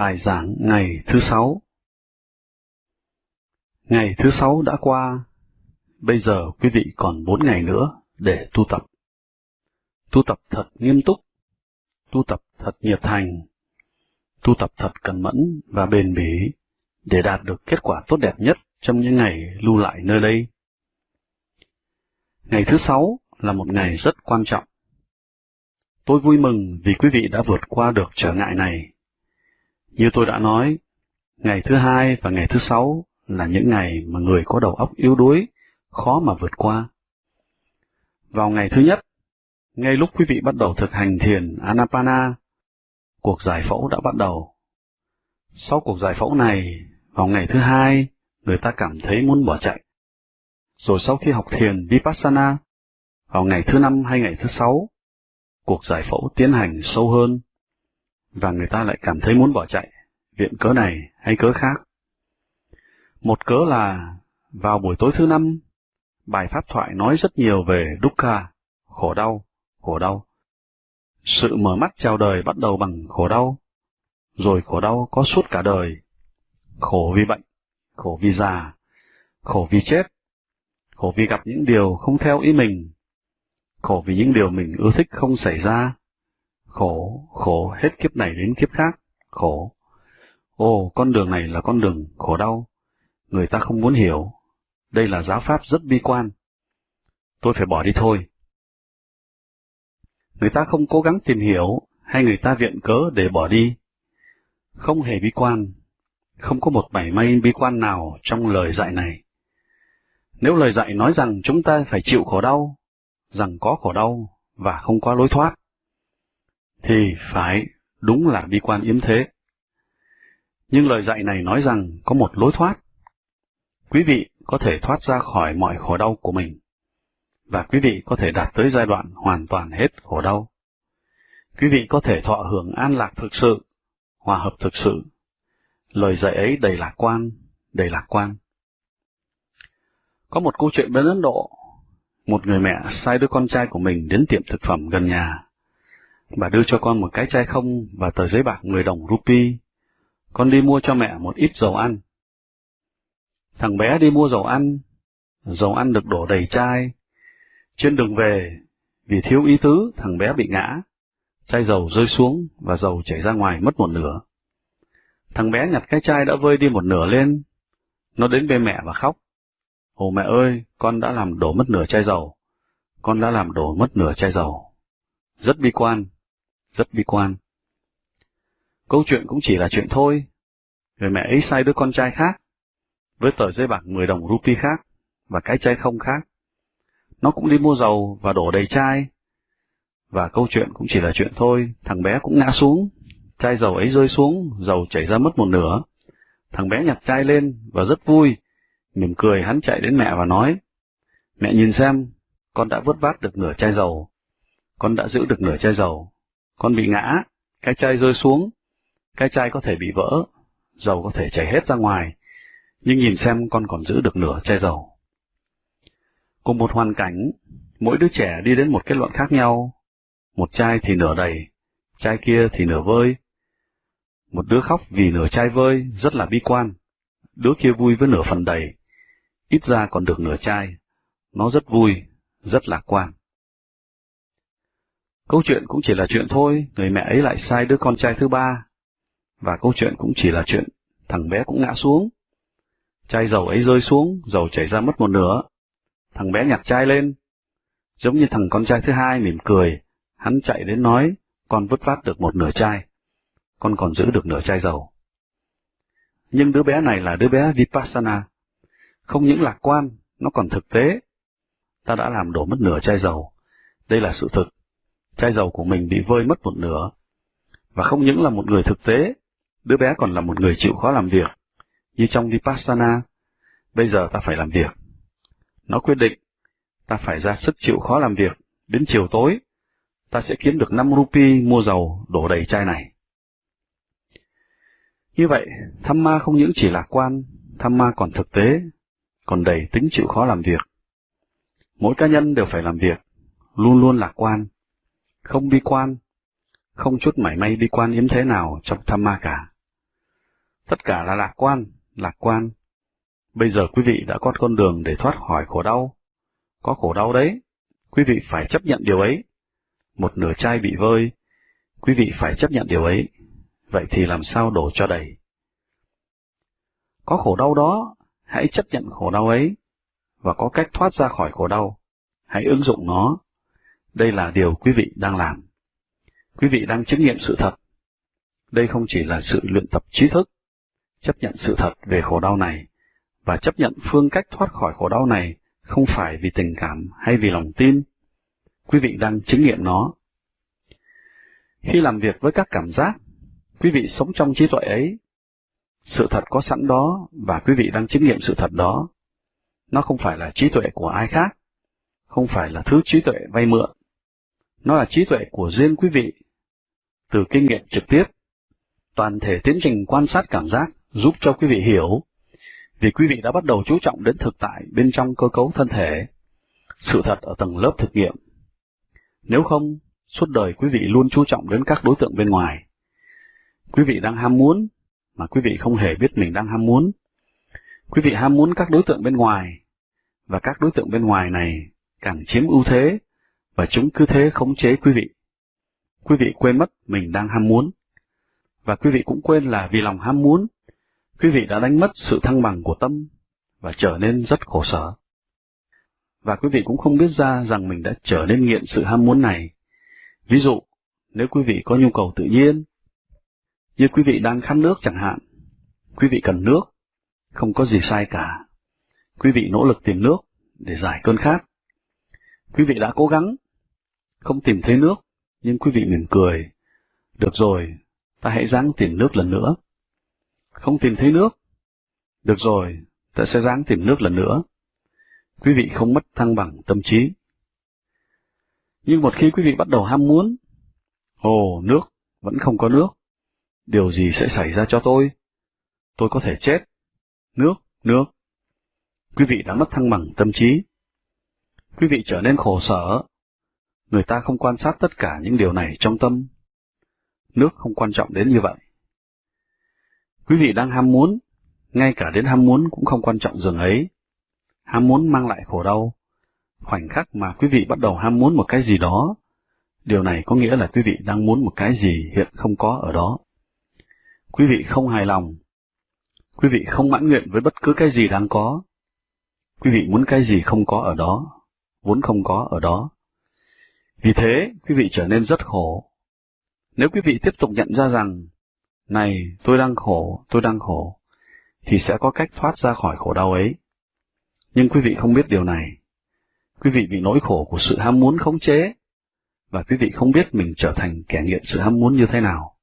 Bài giảng ngày thứ sáu Ngày thứ sáu đã qua, bây giờ quý vị còn bốn ngày nữa để tu tập. Tu tập thật nghiêm túc, tu tập thật nhiệt thành, tu tập thật cẩn mẫn và bền bỉ để đạt được kết quả tốt đẹp nhất trong những ngày lưu lại nơi đây. Ngày thứ sáu là một ngày rất quan trọng. Tôi vui mừng vì quý vị đã vượt qua được trở ngại này. Như tôi đã nói, ngày thứ hai và ngày thứ sáu là những ngày mà người có đầu óc yếu đuối, khó mà vượt qua. Vào ngày thứ nhất, ngay lúc quý vị bắt đầu thực hành thiền Anapana, cuộc giải phẫu đã bắt đầu. Sau cuộc giải phẫu này, vào ngày thứ hai, người ta cảm thấy muốn bỏ chạy. Rồi sau khi học thiền Vipassana, vào ngày thứ năm hay ngày thứ sáu, cuộc giải phẫu tiến hành sâu hơn, và người ta lại cảm thấy muốn bỏ chạy, viện cớ này hay cớ khác. Một cớ là, vào buổi tối thứ năm, bài pháp thoại nói rất nhiều về dukkha, khổ đau, khổ đau. Sự mở mắt chào đời bắt đầu bằng khổ đau, rồi khổ đau có suốt cả đời. Khổ vì bệnh, khổ vì già, khổ vì chết, khổ vì gặp những điều không theo ý mình, khổ vì những điều mình ưa thích không xảy ra, khổ, khổ hết kiếp này đến kiếp khác, khổ. Ồ, con đường này là con đường khổ đau, người ta không muốn hiểu, đây là giáo pháp rất bi quan. Tôi phải bỏ đi thôi. Người ta không cố gắng tìm hiểu, hay người ta viện cớ để bỏ đi. Không hề bi quan, không có một mảy may bi quan nào trong lời dạy này. Nếu lời dạy nói rằng chúng ta phải chịu khổ đau, rằng có khổ đau và không có lối thoát, thì phải đúng là bi quan yếm thế. Nhưng lời dạy này nói rằng có một lối thoát. Quý vị có thể thoát ra khỏi mọi khổ đau của mình, và quý vị có thể đạt tới giai đoạn hoàn toàn hết khổ đau. Quý vị có thể thọ hưởng an lạc thực sự, hòa hợp thực sự. Lời dạy ấy đầy lạc quan, đầy lạc quan. Có một câu chuyện bên Ấn Độ, một người mẹ sai đứa con trai của mình đến tiệm thực phẩm gần nhà. Bà đưa cho con một cái chai không và tờ giấy bạc 10 đồng rupee. Con đi mua cho mẹ một ít dầu ăn. Thằng bé đi mua dầu ăn, dầu ăn được đổ đầy chai. Trên đường về, vì thiếu ý tứ, thằng bé bị ngã. Chai dầu rơi xuống và dầu chảy ra ngoài mất một nửa. Thằng bé nhặt cái chai đã vơi đi một nửa lên. Nó đến bên mẹ và khóc. Ồ mẹ ơi, con đã làm đổ mất nửa chai dầu. Con đã làm đổ mất nửa chai dầu. Rất bi quan, rất bi quan. Câu chuyện cũng chỉ là chuyện thôi. Người mẹ ấy sai đứa con trai khác, với tờ giấy bạc 10 đồng rupee khác, và cái chai không khác. Nó cũng đi mua dầu và đổ đầy chai. Và câu chuyện cũng chỉ là chuyện thôi, thằng bé cũng ngã xuống, chai dầu ấy rơi xuống, dầu chảy ra mất một nửa. Thằng bé nhặt chai lên và rất vui, mỉm cười hắn chạy đến mẹ và nói, Mẹ nhìn xem, con đã vớt vát được nửa chai dầu. Con đã giữ được nửa chai dầu. Con bị ngã, cái chai rơi xuống, cái chai có thể bị vỡ, dầu có thể chảy hết ra ngoài, nhưng nhìn xem con còn giữ được nửa chai dầu. Cùng một hoàn cảnh, mỗi đứa trẻ đi đến một kết luận khác nhau. Một chai thì nửa đầy, chai kia thì nửa vơi. Một đứa khóc vì nửa chai vơi, rất là bi quan. Đứa kia vui với nửa phần đầy, ít ra còn được nửa chai. Nó rất vui, rất lạc quan. Câu chuyện cũng chỉ là chuyện thôi, người mẹ ấy lại sai đứa con trai thứ ba. Và câu chuyện cũng chỉ là chuyện, thằng bé cũng ngã xuống. Chai dầu ấy rơi xuống, dầu chảy ra mất một nửa. Thằng bé nhặt chai lên. Giống như thằng con trai thứ hai mỉm cười, hắn chạy đến nói, con vứt vát được một nửa chai. Con còn giữ được nửa chai dầu. Nhưng đứa bé này là đứa bé Vipassana. Không những lạc quan, nó còn thực tế. Ta đã làm đổ mất nửa chai dầu. Đây là sự thực chai dầu của mình bị vơi mất một nửa. Và không những là một người thực tế, đứa bé còn là một người chịu khó làm việc. Như trong Vipassana, bây giờ ta phải làm việc. Nó quyết định, ta phải ra sức chịu khó làm việc, đến chiều tối, ta sẽ kiếm được 5 rupee mua dầu đổ đầy chai này. Như vậy, tham ma không những chỉ lạc quan, tham ma còn thực tế, còn đầy tính chịu khó làm việc. Mỗi cá nhân đều phải làm việc, luôn luôn lạc quan, không bi quan, không chút mảy may bi quan yếm thế nào trong tham ma cả. Tất cả là lạc quan, lạc quan. Bây giờ quý vị đã có con đường để thoát khỏi khổ đau. Có khổ đau đấy, quý vị phải chấp nhận điều ấy. Một nửa chai bị vơi, quý vị phải chấp nhận điều ấy. Vậy thì làm sao đổ cho đầy? Có khổ đau đó, hãy chấp nhận khổ đau ấy, và có cách thoát ra khỏi khổ đau. Hãy ứng dụng nó. Đây là điều quý vị đang làm. Quý vị đang chứng nghiệm sự thật. Đây không chỉ là sự luyện tập trí thức, chấp nhận sự thật về khổ đau này, và chấp nhận phương cách thoát khỏi khổ đau này không phải vì tình cảm hay vì lòng tin. Quý vị đang chứng nghiệm nó. Khi làm việc với các cảm giác, quý vị sống trong trí tuệ ấy. Sự thật có sẵn đó và quý vị đang chứng nghiệm sự thật đó. Nó không phải là trí tuệ của ai khác, không phải là thứ trí tuệ vay mượn. Nó là trí tuệ của riêng quý vị. Từ kinh nghiệm trực tiếp, toàn thể tiến trình quan sát cảm giác giúp cho quý vị hiểu, vì quý vị đã bắt đầu chú trọng đến thực tại bên trong cơ cấu thân thể, sự thật ở tầng lớp thực nghiệm. Nếu không, suốt đời quý vị luôn chú trọng đến các đối tượng bên ngoài. Quý vị đang ham muốn, mà quý vị không hề biết mình đang ham muốn. Quý vị ham muốn các đối tượng bên ngoài, và các đối tượng bên ngoài này càng chiếm ưu thế, và chúng cứ thế khống chế quý vị. Quý vị quên mất mình đang ham muốn, và quý vị cũng quên là vì lòng ham muốn, quý vị đã đánh mất sự thăng bằng của tâm, và trở nên rất khổ sở. Và quý vị cũng không biết ra rằng mình đã trở nên nghiện sự ham muốn này. Ví dụ, nếu quý vị có nhu cầu tự nhiên, như quý vị đang khát nước chẳng hạn, quý vị cần nước, không có gì sai cả. Quý vị nỗ lực tìm nước để giải cơn khát. Quý vị đã cố gắng, không tìm thấy nước, nhưng quý vị mỉm cười. Được rồi, ta hãy ráng tìm nước lần nữa. Không tìm thấy nước. Được rồi, ta sẽ ráng tìm nước lần nữa. Quý vị không mất thăng bằng tâm trí. Nhưng một khi quý vị bắt đầu ham muốn, ồ, nước, vẫn không có nước. Điều gì sẽ xảy ra cho tôi? Tôi có thể chết. Nước, nước. Quý vị đã mất thăng bằng tâm trí. Quý vị trở nên khổ sở. Người ta không quan sát tất cả những điều này trong tâm. Nước không quan trọng đến như vậy. Quý vị đang ham muốn, ngay cả đến ham muốn cũng không quan trọng dường ấy. Ham muốn mang lại khổ đau. Khoảnh khắc mà quý vị bắt đầu ham muốn một cái gì đó, điều này có nghĩa là quý vị đang muốn một cái gì hiện không có ở đó. Quý vị không hài lòng. Quý vị không mãn nguyện với bất cứ cái gì đang có. Quý vị muốn cái gì không có ở đó, vốn không có ở đó. Vì thế, quý vị trở nên rất khổ. Nếu quý vị tiếp tục nhận ra rằng, này, tôi đang khổ, tôi đang khổ, thì sẽ có cách thoát ra khỏi khổ đau ấy. Nhưng quý vị không biết điều này. Quý vị bị nỗi khổ của sự ham muốn khống chế, và quý vị không biết mình trở thành kẻ nghiện sự ham muốn như thế nào.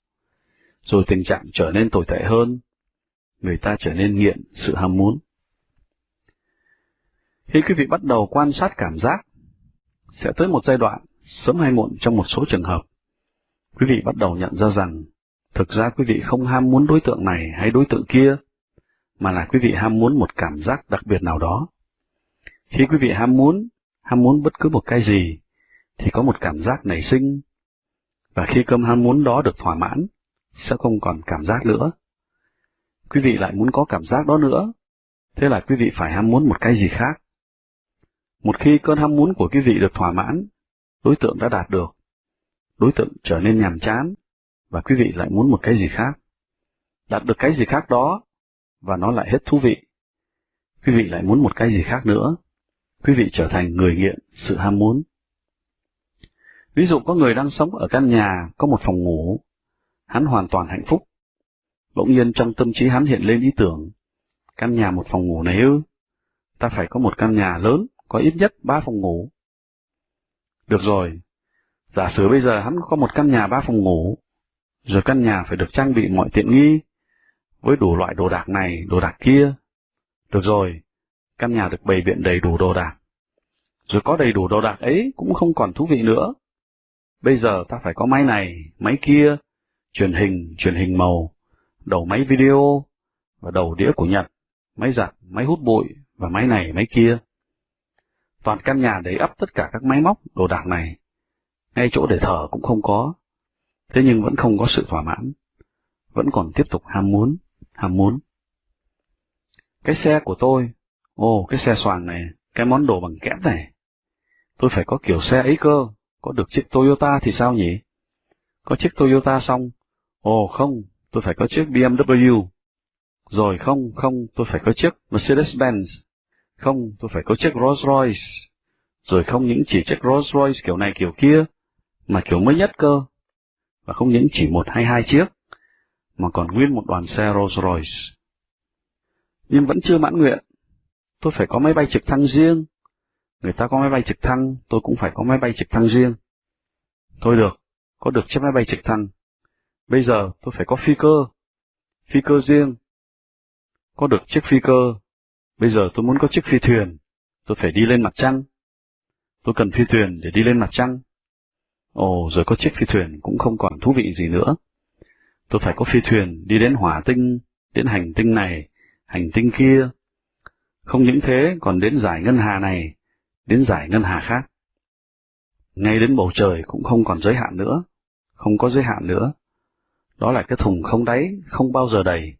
Rồi tình trạng trở nên tồi tệ hơn, người ta trở nên nghiện sự ham muốn. Khi quý vị bắt đầu quan sát cảm giác, sẽ tới một giai đoạn, sớm hay muộn trong một số trường hợp, quý vị bắt đầu nhận ra rằng, thực ra quý vị không ham muốn đối tượng này hay đối tượng kia, mà là quý vị ham muốn một cảm giác đặc biệt nào đó. Khi quý vị ham muốn, ham muốn bất cứ một cái gì, thì có một cảm giác nảy sinh, và khi cơm ham muốn đó được thỏa mãn, sẽ không còn cảm giác nữa. Quý vị lại muốn có cảm giác đó nữa, thế là quý vị phải ham muốn một cái gì khác. Một khi cơn ham muốn của quý vị được thỏa mãn, đối tượng đã đạt được, đối tượng trở nên nhàm chán, và quý vị lại muốn một cái gì khác. Đạt được cái gì khác đó, và nó lại hết thú vị. Quý vị lại muốn một cái gì khác nữa. Quý vị trở thành người nghiện sự ham muốn. Ví dụ có người đang sống ở căn nhà có một phòng ngủ, hắn hoàn toàn hạnh phúc. Bỗng nhiên trong tâm trí hắn hiện lên ý tưởng, căn nhà một phòng ngủ này ư, ta phải có một căn nhà lớn, có ít nhất ba phòng ngủ. Được rồi, giả sử bây giờ hắn có một căn nhà ba phòng ngủ, rồi căn nhà phải được trang bị mọi tiện nghi, với đủ loại đồ đạc này, đồ đạc kia. Được rồi, căn nhà được bày biện đầy đủ đồ đạc. Rồi có đầy đủ đồ đạc ấy cũng không còn thú vị nữa. Bây giờ ta phải có máy này, máy kia, truyền hình, truyền hình màu, đầu máy video, và đầu đĩa của Nhật, máy giặt, máy hút bụi, và máy này, máy kia. Toàn căn nhà đầy ắp tất cả các máy móc, đồ đạc này. Ngay chỗ để thở cũng không có. Thế nhưng vẫn không có sự thỏa mãn. Vẫn còn tiếp tục ham muốn. ham muốn. Cái xe của tôi, ồ cái xe xoàng này, cái món đồ bằng kẽm này, tôi phải có kiểu xe ấy cơ, có được chiếc Toyota thì sao nhỉ? Có chiếc Toyota xong, ồ không, tôi phải có chiếc BMW. Rồi không, không, tôi phải có chiếc Mercedes-Benz. Không, tôi phải có chiếc Rolls-Royce. Rồi không những chỉ chiếc Rolls-Royce kiểu này kiểu kia, mà kiểu mới nhất cơ. Và không những chỉ một hay hai chiếc, mà còn nguyên một đoàn xe Rolls-Royce. Nhưng vẫn chưa mãn nguyện. Tôi phải có máy bay trực thăng riêng. Người ta có máy bay trực thăng, tôi cũng phải có máy bay trực thăng riêng. Thôi được, có được chiếc máy bay trực thăng. Bây giờ tôi phải có phi cơ. Phi cơ riêng. Có được chiếc phi cơ. Bây giờ tôi muốn có chiếc phi thuyền. Tôi phải đi lên mặt trăng. Tôi cần phi thuyền để đi lên mặt trăng. Ồ, rồi có chiếc phi thuyền cũng không còn thú vị gì nữa. Tôi phải có phi thuyền đi đến hỏa tinh, đến hành tinh này, hành tinh kia. Không những thế, còn đến giải ngân hà này, đến giải ngân hà khác. Ngay đến bầu trời cũng không còn giới hạn nữa, không có giới hạn nữa. Đó là cái thùng không đáy, không bao giờ đầy,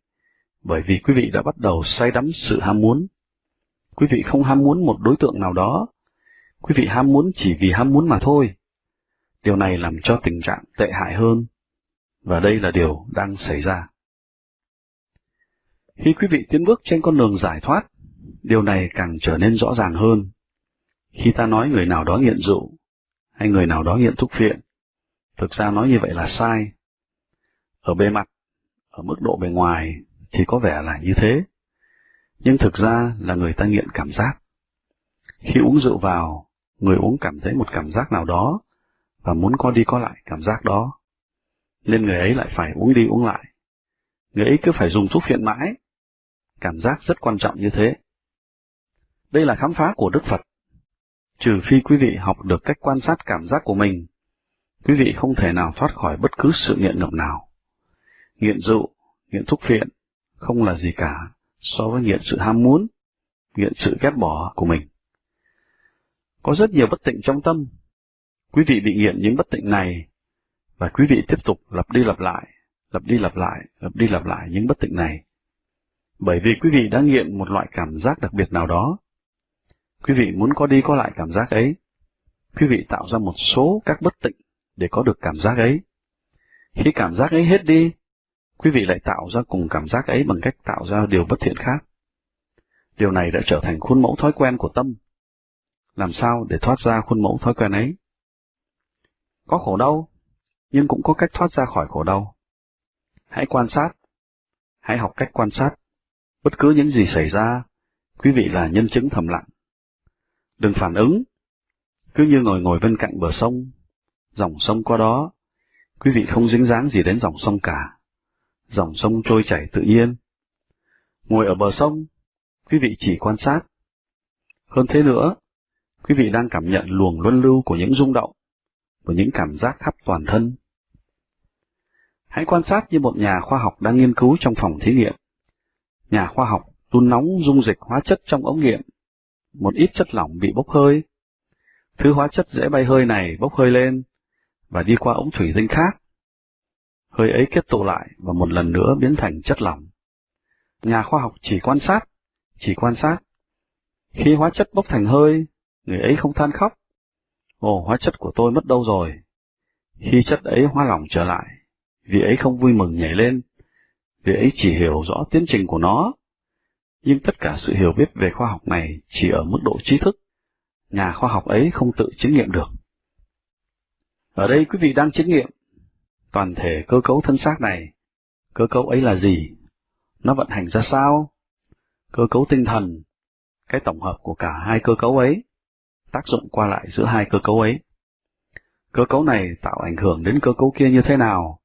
bởi vì quý vị đã bắt đầu say đắm sự ham muốn. Quý vị không ham muốn một đối tượng nào đó, quý vị ham muốn chỉ vì ham muốn mà thôi. Điều này làm cho tình trạng tệ hại hơn, và đây là điều đang xảy ra. Khi quý vị tiến bước trên con đường giải thoát, điều này càng trở nên rõ ràng hơn. Khi ta nói người nào đó nghiện rượu, hay người nào đó nghiện thuốc phiện, thực ra nói như vậy là sai. Ở bề mặt, ở mức độ bề ngoài thì có vẻ là như thế, nhưng thực ra là người ta nghiện cảm giác. Khi uống rượu vào, người uống cảm thấy một cảm giác nào đó và muốn có đi có lại cảm giác đó. Nên người ấy lại phải uống đi uống lại. Người ấy cứ phải dùng thuốc phiện mãi. Cảm giác rất quan trọng như thế. Đây là khám phá của Đức Phật. Trừ phi quý vị học được cách quan sát cảm giác của mình, quý vị không thể nào thoát khỏi bất cứ sự nghiện ngập nào. Nghiện rượu, nghiện thuốc phiện, không là gì cả so với nghiện sự ham muốn, nghiện sự ghét bỏ của mình. Có rất nhiều bất tịnh trong tâm. Quý vị bị nghiện những bất tịnh này, và quý vị tiếp tục lặp đi lặp lại, lặp đi lặp lại, lặp đi lặp lại những bất tịnh này. Bởi vì quý vị đã nghiện một loại cảm giác đặc biệt nào đó, Quý vị muốn có đi có lại cảm giác ấy. Quý vị tạo ra một số các bất tịnh để có được cảm giác ấy. Khi cảm giác ấy hết đi, quý vị lại tạo ra cùng cảm giác ấy bằng cách tạo ra điều bất thiện khác. Điều này đã trở thành khuôn mẫu thói quen của tâm. Làm sao để thoát ra khuôn mẫu thói quen ấy? Có khổ đau, nhưng cũng có cách thoát ra khỏi khổ đau. Hãy quan sát, hãy học cách quan sát. Bất cứ những gì xảy ra, quý vị là nhân chứng thầm lặng. Đừng phản ứng, cứ như ngồi ngồi bên cạnh bờ sông, dòng sông qua đó, quý vị không dính dáng gì đến dòng sông cả. Dòng sông trôi chảy tự nhiên. Ngồi ở bờ sông, quý vị chỉ quan sát. Hơn thế nữa, quý vị đang cảm nhận luồng luân lưu của những rung động, và những cảm giác khắp toàn thân. Hãy quan sát như một nhà khoa học đang nghiên cứu trong phòng thí nghiệm. Nhà khoa học đun nóng dung dịch hóa chất trong ống nghiệm một ít chất lỏng bị bốc hơi. Thứ hóa chất dễ bay hơi này bốc hơi lên và đi qua ống thủy tinh khác. Hơi ấy kết tụ lại và một lần nữa biến thành chất lỏng. Nhà khoa học chỉ quan sát, chỉ quan sát. Khi hóa chất bốc thành hơi, người ấy không than khóc. Ồ, hóa chất của tôi mất đâu rồi? Khi chất ấy hóa lỏng trở lại, vị ấy không vui mừng nhảy lên, vị ấy chỉ hiểu rõ tiến trình của nó nhưng tất cả sự hiểu biết về khoa học này chỉ ở mức độ trí thức. Nhà khoa học ấy không tự chứng nghiệm được. Ở đây quý vị đang chứng nghiệm toàn thể cơ cấu thân xác này. Cơ cấu ấy là gì? Nó vận hành ra sao? Cơ cấu tinh thần, cái tổng hợp của cả hai cơ cấu ấy, tác dụng qua lại giữa hai cơ cấu ấy. Cơ cấu này tạo ảnh hưởng đến cơ cấu kia như thế nào?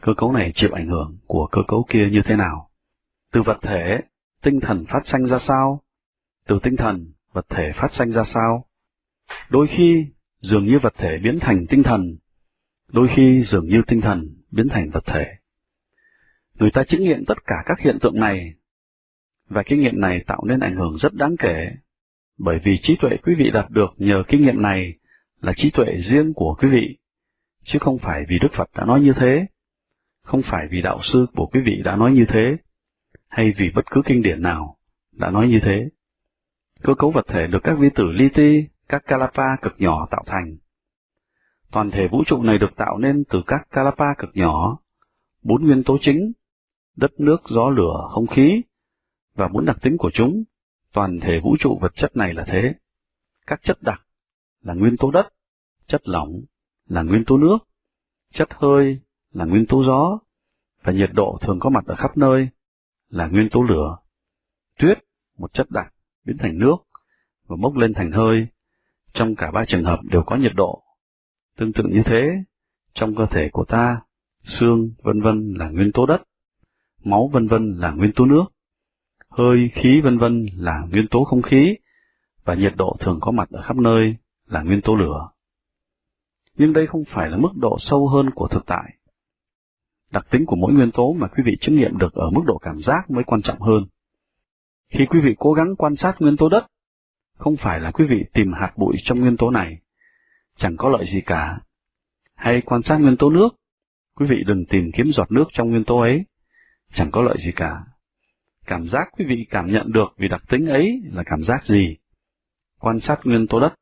Cơ cấu này chịu ảnh hưởng của cơ cấu kia như thế nào? Từ vật thể tinh thần phát sanh ra sao? Từ tinh thần, vật thể phát sanh ra sao? Đôi khi, dường như vật thể biến thành tinh thần, đôi khi dường như tinh thần biến thành vật thể. Người ta chứng nghiệm tất cả các hiện tượng này, và kinh nghiệm này tạo nên ảnh hưởng rất đáng kể, bởi vì trí tuệ quý vị đạt được nhờ kinh nghiệm này là trí tuệ riêng của quý vị, chứ không phải vì Đức Phật đã nói như thế, không phải vì đạo sư của quý vị đã nói như thế, hay vì bất cứ kinh điển nào đã nói như thế. Cơ cấu vật thể được các vi tử li ti, các kalapa cực nhỏ tạo thành. Toàn thể vũ trụ này được tạo nên từ các kalapa cực nhỏ, bốn nguyên tố chính, đất nước, gió lửa, không khí, và bốn đặc tính của chúng. Toàn thể vũ trụ vật chất này là thế. Các chất đặc là nguyên tố đất, chất lỏng là nguyên tố nước, chất hơi là nguyên tố gió, và nhiệt độ thường có mặt ở khắp nơi là nguyên tố lửa. Tuyết, một chất đặc, biến thành nước và bốc lên thành hơi. Trong cả ba trường hợp đều có nhiệt độ. Tương tự như thế, trong cơ thể của ta, xương vân vân là nguyên tố đất, máu vân vân là nguyên tố nước, hơi khí vân vân là nguyên tố không khí, và nhiệt độ thường có mặt ở khắp nơi là nguyên tố lửa. Nhưng đây không phải là mức độ sâu hơn của thực tại. Đặc tính của mỗi nguyên tố mà quý vị chứng nghiệm được ở mức độ cảm giác mới quan trọng hơn. Khi quý vị cố gắng quan sát nguyên tố đất, không phải là quý vị tìm hạt bụi trong nguyên tố này, chẳng có lợi gì cả. Hay quan sát nguyên tố nước, quý vị đừng tìm kiếm giọt nước trong nguyên tố ấy, chẳng có lợi gì cả. Cảm giác quý vị cảm nhận được vì đặc tính ấy là cảm giác gì? Quan sát nguyên tố đất,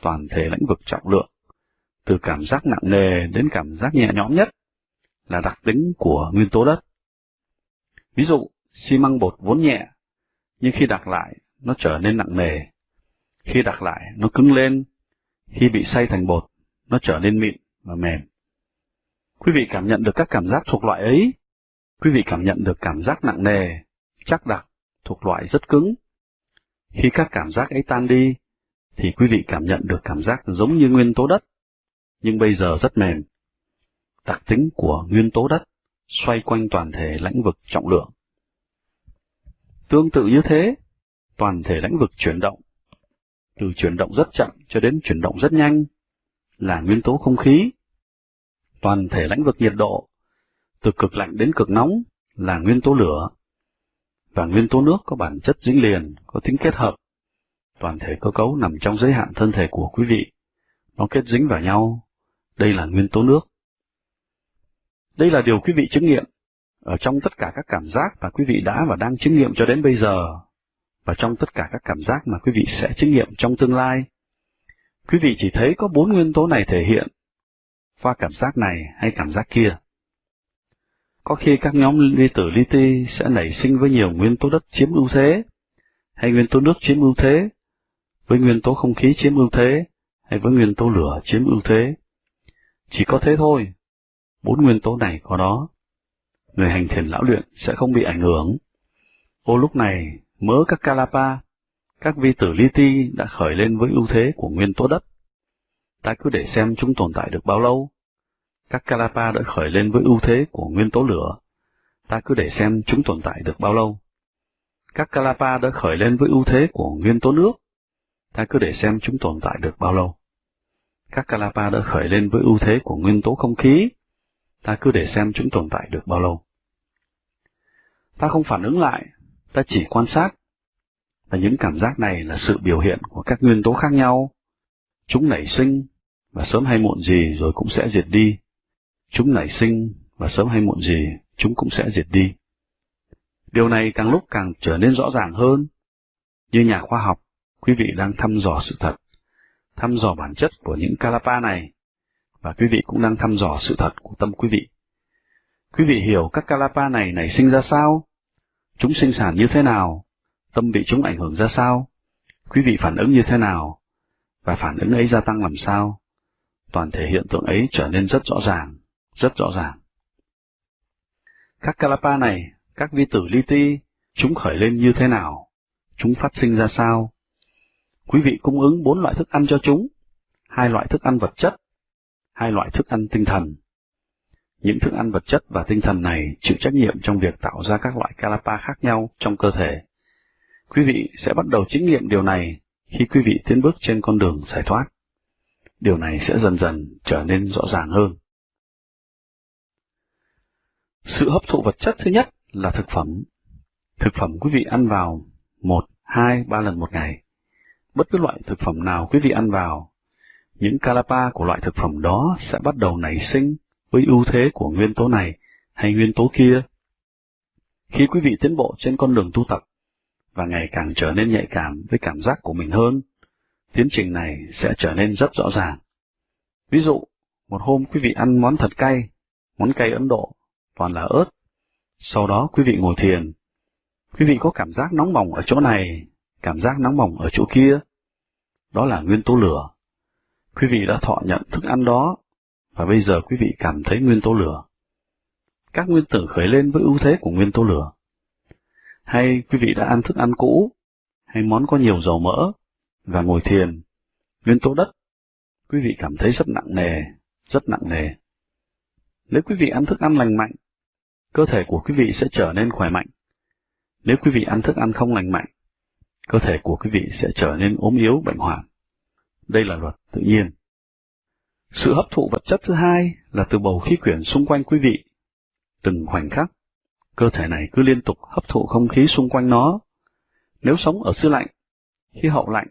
toàn thể lĩnh vực trọng lượng, từ cảm giác nặng nề đến cảm giác nhẹ nhõm nhất, là đặc tính của nguyên tố đất. Ví dụ, xi măng bột vốn nhẹ, nhưng khi đặt lại, nó trở nên nặng nề. Khi đặt lại, nó cứng lên. Khi bị xay thành bột, nó trở nên mịn và mềm. Quý vị cảm nhận được các cảm giác thuộc loại ấy. Quý vị cảm nhận được cảm giác nặng nề, chắc đặc, thuộc loại rất cứng. Khi các cảm giác ấy tan đi, thì quý vị cảm nhận được cảm giác giống như nguyên tố đất, nhưng bây giờ rất mềm. Đặc tính của nguyên tố đất xoay quanh toàn thể lãnh vực trọng lượng. Tương tự như thế, toàn thể lãnh vực chuyển động, từ chuyển động rất chậm cho đến chuyển động rất nhanh, là nguyên tố không khí. Toàn thể lãnh vực nhiệt độ, từ cực lạnh đến cực nóng, là nguyên tố lửa. Và nguyên tố nước có bản chất dính liền, có tính kết hợp. Toàn thể cơ cấu nằm trong giới hạn thân thể của quý vị. Nó kết dính vào nhau. Đây là nguyên tố nước. Đây là điều quý vị chứng nghiệm ở trong tất cả các cảm giác mà quý vị đã và đang chứng nghiệm cho đến bây giờ, và trong tất cả các cảm giác mà quý vị sẽ chứng nghiệm trong tương lai. Quý vị chỉ thấy có bốn nguyên tố này thể hiện qua cảm giác này hay cảm giác kia. Có khi các nhóm ly tử li ti sẽ nảy sinh với nhiều nguyên tố đất chiếm ưu thế, hay nguyên tố nước chiếm ưu thế, với nguyên tố không khí chiếm ưu thế, hay với nguyên tố lửa chiếm ưu thế. Chỉ có thế thôi, bốn nguyên tố này có đó người hành thiền lão luyện sẽ không bị ảnh hưởng. Ô lúc này, mớ các Kalapa, các vi tử li ti đã khởi lên với ưu thế của nguyên tố đất. Ta cứ để xem chúng tồn tại được bao lâu. Các Kalapa đã khởi lên với ưu thế của nguyên tố lửa. Ta cứ để xem chúng tồn tại được bao lâu. Các Kalapa đã khởi lên với ưu thế của nguyên tố nước. Ta cứ để xem chúng tồn tại được bao lâu. Các Kalapa đã khởi lên với ưu thế của nguyên tố không khí ta cứ để xem chúng tồn tại được bao lâu. Ta không phản ứng lại, ta chỉ quan sát, và những cảm giác này là sự biểu hiện của các nguyên tố khác nhau. Chúng nảy sinh, và sớm hay muộn gì rồi cũng sẽ diệt đi. Chúng nảy sinh, và sớm hay muộn gì chúng cũng sẽ diệt đi. Điều này càng lúc càng trở nên rõ ràng hơn. Như nhà khoa học, quý vị đang thăm dò sự thật, thăm dò bản chất của những Kalapa này và quý vị cũng đang thăm dò sự thật của tâm quý vị. Quý vị hiểu các Kalapa này nảy sinh ra sao? Chúng sinh sản như thế nào? Tâm bị chúng ảnh hưởng ra sao? Quý vị phản ứng như thế nào? Và phản ứng ấy gia tăng làm sao? Toàn thể hiện tượng ấy trở nên rất rõ ràng, rất rõ ràng. Các Kalapa này, các vi tử li ti, chúng khởi lên như thế nào? Chúng phát sinh ra sao? Quý vị cung ứng bốn loại thức ăn cho chúng, hai loại thức ăn vật chất hai loại thức ăn tinh thần. Những thức ăn vật chất và tinh thần này chịu trách nhiệm trong việc tạo ra các loại kalapa khác nhau trong cơ thể. Quý vị sẽ bắt đầu chứng nghiệm điều này khi quý vị tiến bước trên con đường giải thoát. Điều này sẽ dần dần trở nên rõ ràng hơn. Sự hấp thụ vật chất thứ nhất là thực phẩm. Thực phẩm quý vị ăn vào một, hai, ba lần một ngày. Bất cứ loại thực phẩm nào quý vị ăn vào những kalapa của loại thực phẩm đó sẽ bắt đầu nảy sinh với ưu thế của nguyên tố này hay nguyên tố kia. Khi quý vị tiến bộ trên con đường tu tập và ngày càng trở nên nhạy cảm với cảm giác của mình hơn, tiến trình này sẽ trở nên rất rõ ràng. Ví dụ, một hôm quý vị ăn món thật cay, món cay Ấn Độ, toàn là ớt. Sau đó quý vị ngồi thiền. Quý vị có cảm giác nóng bỏng ở chỗ này, cảm giác nóng bỏng ở chỗ kia. Đó là nguyên tố lửa. Quý vị đã thọ nhận thức ăn đó, và bây giờ quý vị cảm thấy nguyên tố lửa. Các nguyên tử khởi lên với ưu thế của nguyên tố lửa. Hay quý vị đã ăn thức ăn cũ, hay món có nhiều dầu mỡ, và ngồi thiền, nguyên tố đất, quý vị cảm thấy rất nặng nề, rất nặng nề. Nếu quý vị ăn thức ăn lành mạnh, cơ thể của quý vị sẽ trở nên khỏe mạnh. Nếu quý vị ăn thức ăn không lành mạnh, cơ thể của quý vị sẽ trở nên ốm yếu bệnh hoạn. Đây là luật tự nhiên. Sự hấp thụ vật chất thứ hai là từ bầu khí quyển xung quanh quý vị. Từng khoảnh khắc, cơ thể này cứ liên tục hấp thụ không khí xung quanh nó. Nếu sống ở xứ lạnh, khí hậu lạnh,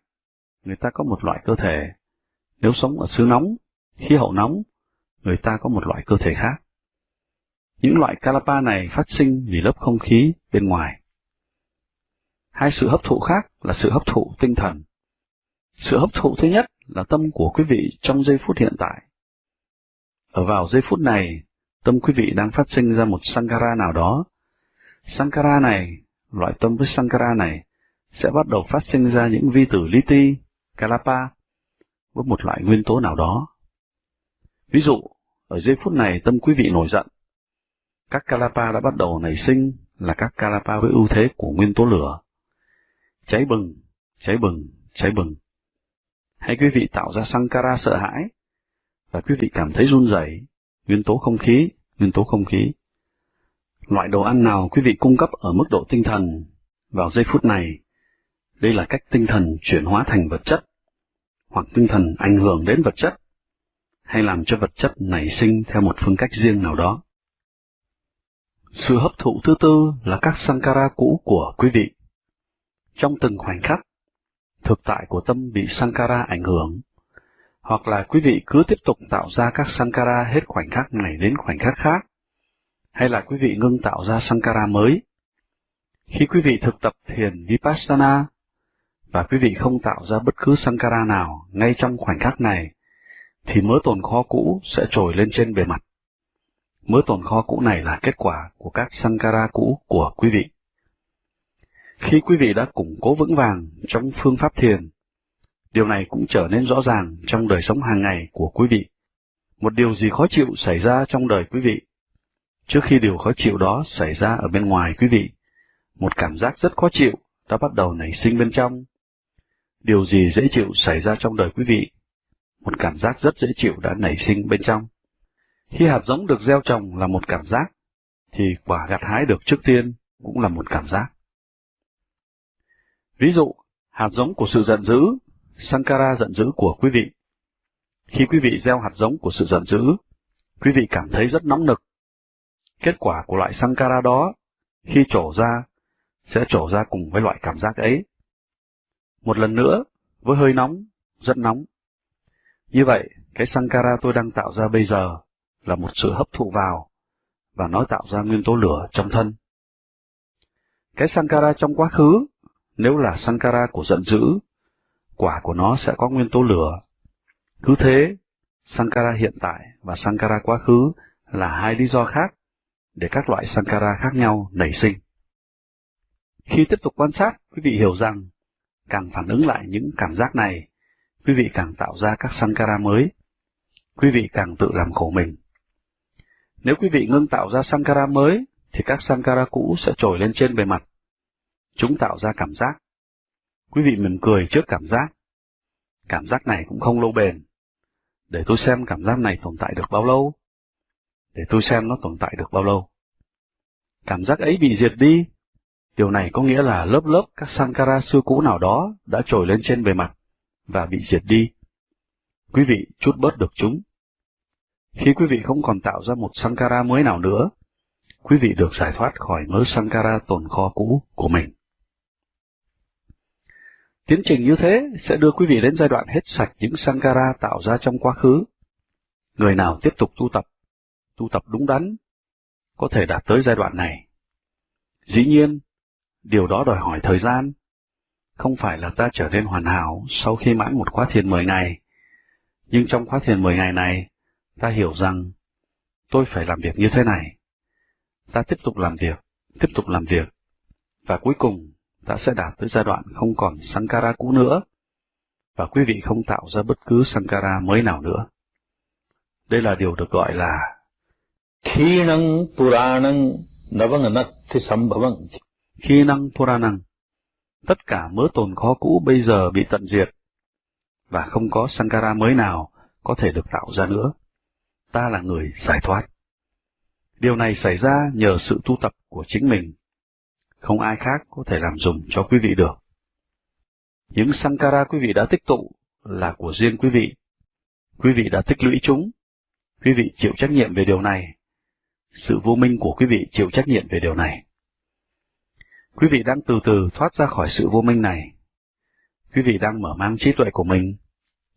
người ta có một loại cơ thể. Nếu sống ở xứ nóng, khí hậu nóng, người ta có một loại cơ thể khác. Những loại Kalapa này phát sinh vì lớp không khí bên ngoài. Hai sự hấp thụ khác là sự hấp thụ tinh thần. Sự hấp thụ thứ nhất là tâm của quý vị trong giây phút hiện tại. Ở vào giây phút này, tâm quý vị đang phát sinh ra một Sankara nào đó. Sankara này, loại tâm với Sankara này, sẽ bắt đầu phát sinh ra những vi tử li ti, Kalapa, với một loại nguyên tố nào đó. Ví dụ, ở giây phút này tâm quý vị nổi giận. Các Kalapa đã bắt đầu nảy sinh là các Kalapa với ưu thế của nguyên tố lửa. Cháy bừng, cháy bừng, cháy bừng. Hay quý vị tạo ra Sankara sợ hãi, và quý vị cảm thấy run rẩy, nguyên tố không khí, nguyên tố không khí. Loại đồ ăn nào quý vị cung cấp ở mức độ tinh thần vào giây phút này, đây là cách tinh thần chuyển hóa thành vật chất, hoặc tinh thần ảnh hưởng đến vật chất, hay làm cho vật chất nảy sinh theo một phương cách riêng nào đó. Sự hấp thụ thứ tư là các Sankara cũ của quý vị. Trong từng khoảnh khắc, thực tại của tâm bị Sankara ảnh hưởng, hoặc là quý vị cứ tiếp tục tạo ra các Sankara hết khoảnh khắc này đến khoảnh khắc khác, hay là quý vị ngưng tạo ra Sankara mới. Khi quý vị thực tập thiền Vipassana, và quý vị không tạo ra bất cứ Sankara nào ngay trong khoảnh khắc này, thì mớ tồn kho cũ sẽ trồi lên trên bề mặt. Mớ tồn kho cũ này là kết quả của các Sankara cũ của quý vị. Khi quý vị đã củng cố vững vàng trong phương pháp thiền, điều này cũng trở nên rõ ràng trong đời sống hàng ngày của quý vị. Một điều gì khó chịu xảy ra trong đời quý vị. Trước khi điều khó chịu đó xảy ra ở bên ngoài quý vị, một cảm giác rất khó chịu đã bắt đầu nảy sinh bên trong. Điều gì dễ chịu xảy ra trong đời quý vị? Một cảm giác rất dễ chịu đã nảy sinh bên trong. Khi hạt giống được gieo trồng là một cảm giác, thì quả gặt hái được trước tiên cũng là một cảm giác. Ví dụ, hạt giống của sự giận dữ, Sankara giận dữ của quý vị. Khi quý vị gieo hạt giống của sự giận dữ, quý vị cảm thấy rất nóng nực. Kết quả của loại Sankara đó, khi trổ ra, sẽ trổ ra cùng với loại cảm giác ấy. Một lần nữa, với hơi nóng, rất nóng. Như vậy, cái Sankara tôi đang tạo ra bây giờ là một sự hấp thụ vào, và nó tạo ra nguyên tố lửa trong thân. Cái Sankara trong quá khứ nếu là Sankara của giận dữ, quả của nó sẽ có nguyên tố lửa. Cứ thế, Sankara hiện tại và Sankara quá khứ là hai lý do khác để các loại Sankara khác nhau nảy sinh. Khi tiếp tục quan sát, quý vị hiểu rằng, càng phản ứng lại những cảm giác này, quý vị càng tạo ra các Sankara mới. Quý vị càng tự làm khổ mình. Nếu quý vị ngưng tạo ra Sankara mới, thì các Sankara cũ sẽ trồi lên trên bề mặt. Chúng tạo ra cảm giác. Quý vị mỉm cười trước cảm giác. Cảm giác này cũng không lâu bền. Để tôi xem cảm giác này tồn tại được bao lâu. Để tôi xem nó tồn tại được bao lâu. Cảm giác ấy bị diệt đi. Điều này có nghĩa là lớp lớp các Sankara xưa cũ nào đó đã trồi lên trên bề mặt và bị diệt đi. Quý vị chút bớt được chúng. Khi quý vị không còn tạo ra một Sankara mới nào nữa, quý vị được giải thoát khỏi mớ Sankara tồn kho cũ của mình. Tiến trình như thế sẽ đưa quý vị đến giai đoạn hết sạch những Sankara tạo ra trong quá khứ. Người nào tiếp tục tu tập, tu tập đúng đắn, có thể đạt tới giai đoạn này. Dĩ nhiên, điều đó đòi hỏi thời gian. Không phải là ta trở nên hoàn hảo sau khi mãn một khóa thiền 10 ngày. Nhưng trong khóa thiền 10 ngày này, ta hiểu rằng tôi phải làm việc như thế này. Ta tiếp tục làm việc, tiếp tục làm việc, và cuối cùng ta sẽ đạt tới giai đoạn không còn Sankara cũ nữa, và quý vị không tạo ra bất cứ Sankara mới nào nữa. Đây là điều được gọi là Khinang Puranang Navanganatti Sambhavang Khi năng Puranang. Tất cả mớ tồn khó cũ bây giờ bị tận diệt, và không có Sankara mới nào có thể được tạo ra nữa. Ta là người giải thoát. Điều này xảy ra nhờ sự tu tập của chính mình. Không ai khác có thể làm dùng cho quý vị được. Những Sankara quý vị đã tích tụ là của riêng quý vị. Quý vị đã tích lũy chúng. Quý vị chịu trách nhiệm về điều này. Sự vô minh của quý vị chịu trách nhiệm về điều này. Quý vị đang từ từ thoát ra khỏi sự vô minh này. Quý vị đang mở mang trí tuệ của mình,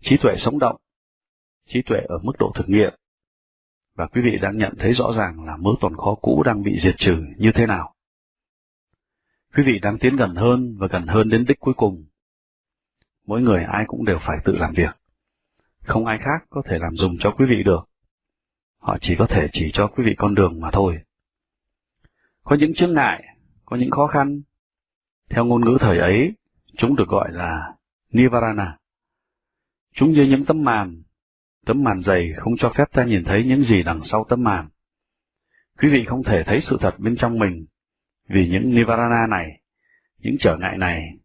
trí tuệ sống động, trí tuệ ở mức độ thực nghiệm, và quý vị đang nhận thấy rõ ràng là mớ tồn kho cũ đang bị diệt trừ như thế nào. Quý vị đang tiến gần hơn và gần hơn đến đích cuối cùng. Mỗi người ai cũng đều phải tự làm việc. Không ai khác có thể làm dùng cho quý vị được. Họ chỉ có thể chỉ cho quý vị con đường mà thôi. Có những chướng ngại, có những khó khăn. Theo ngôn ngữ thời ấy, chúng được gọi là Nivarana. Chúng như những tấm màn Tấm màn dày không cho phép ta nhìn thấy những gì đằng sau tấm màn. Quý vị không thể thấy sự thật bên trong mình, vì những Nivarana này, những trở ngại này,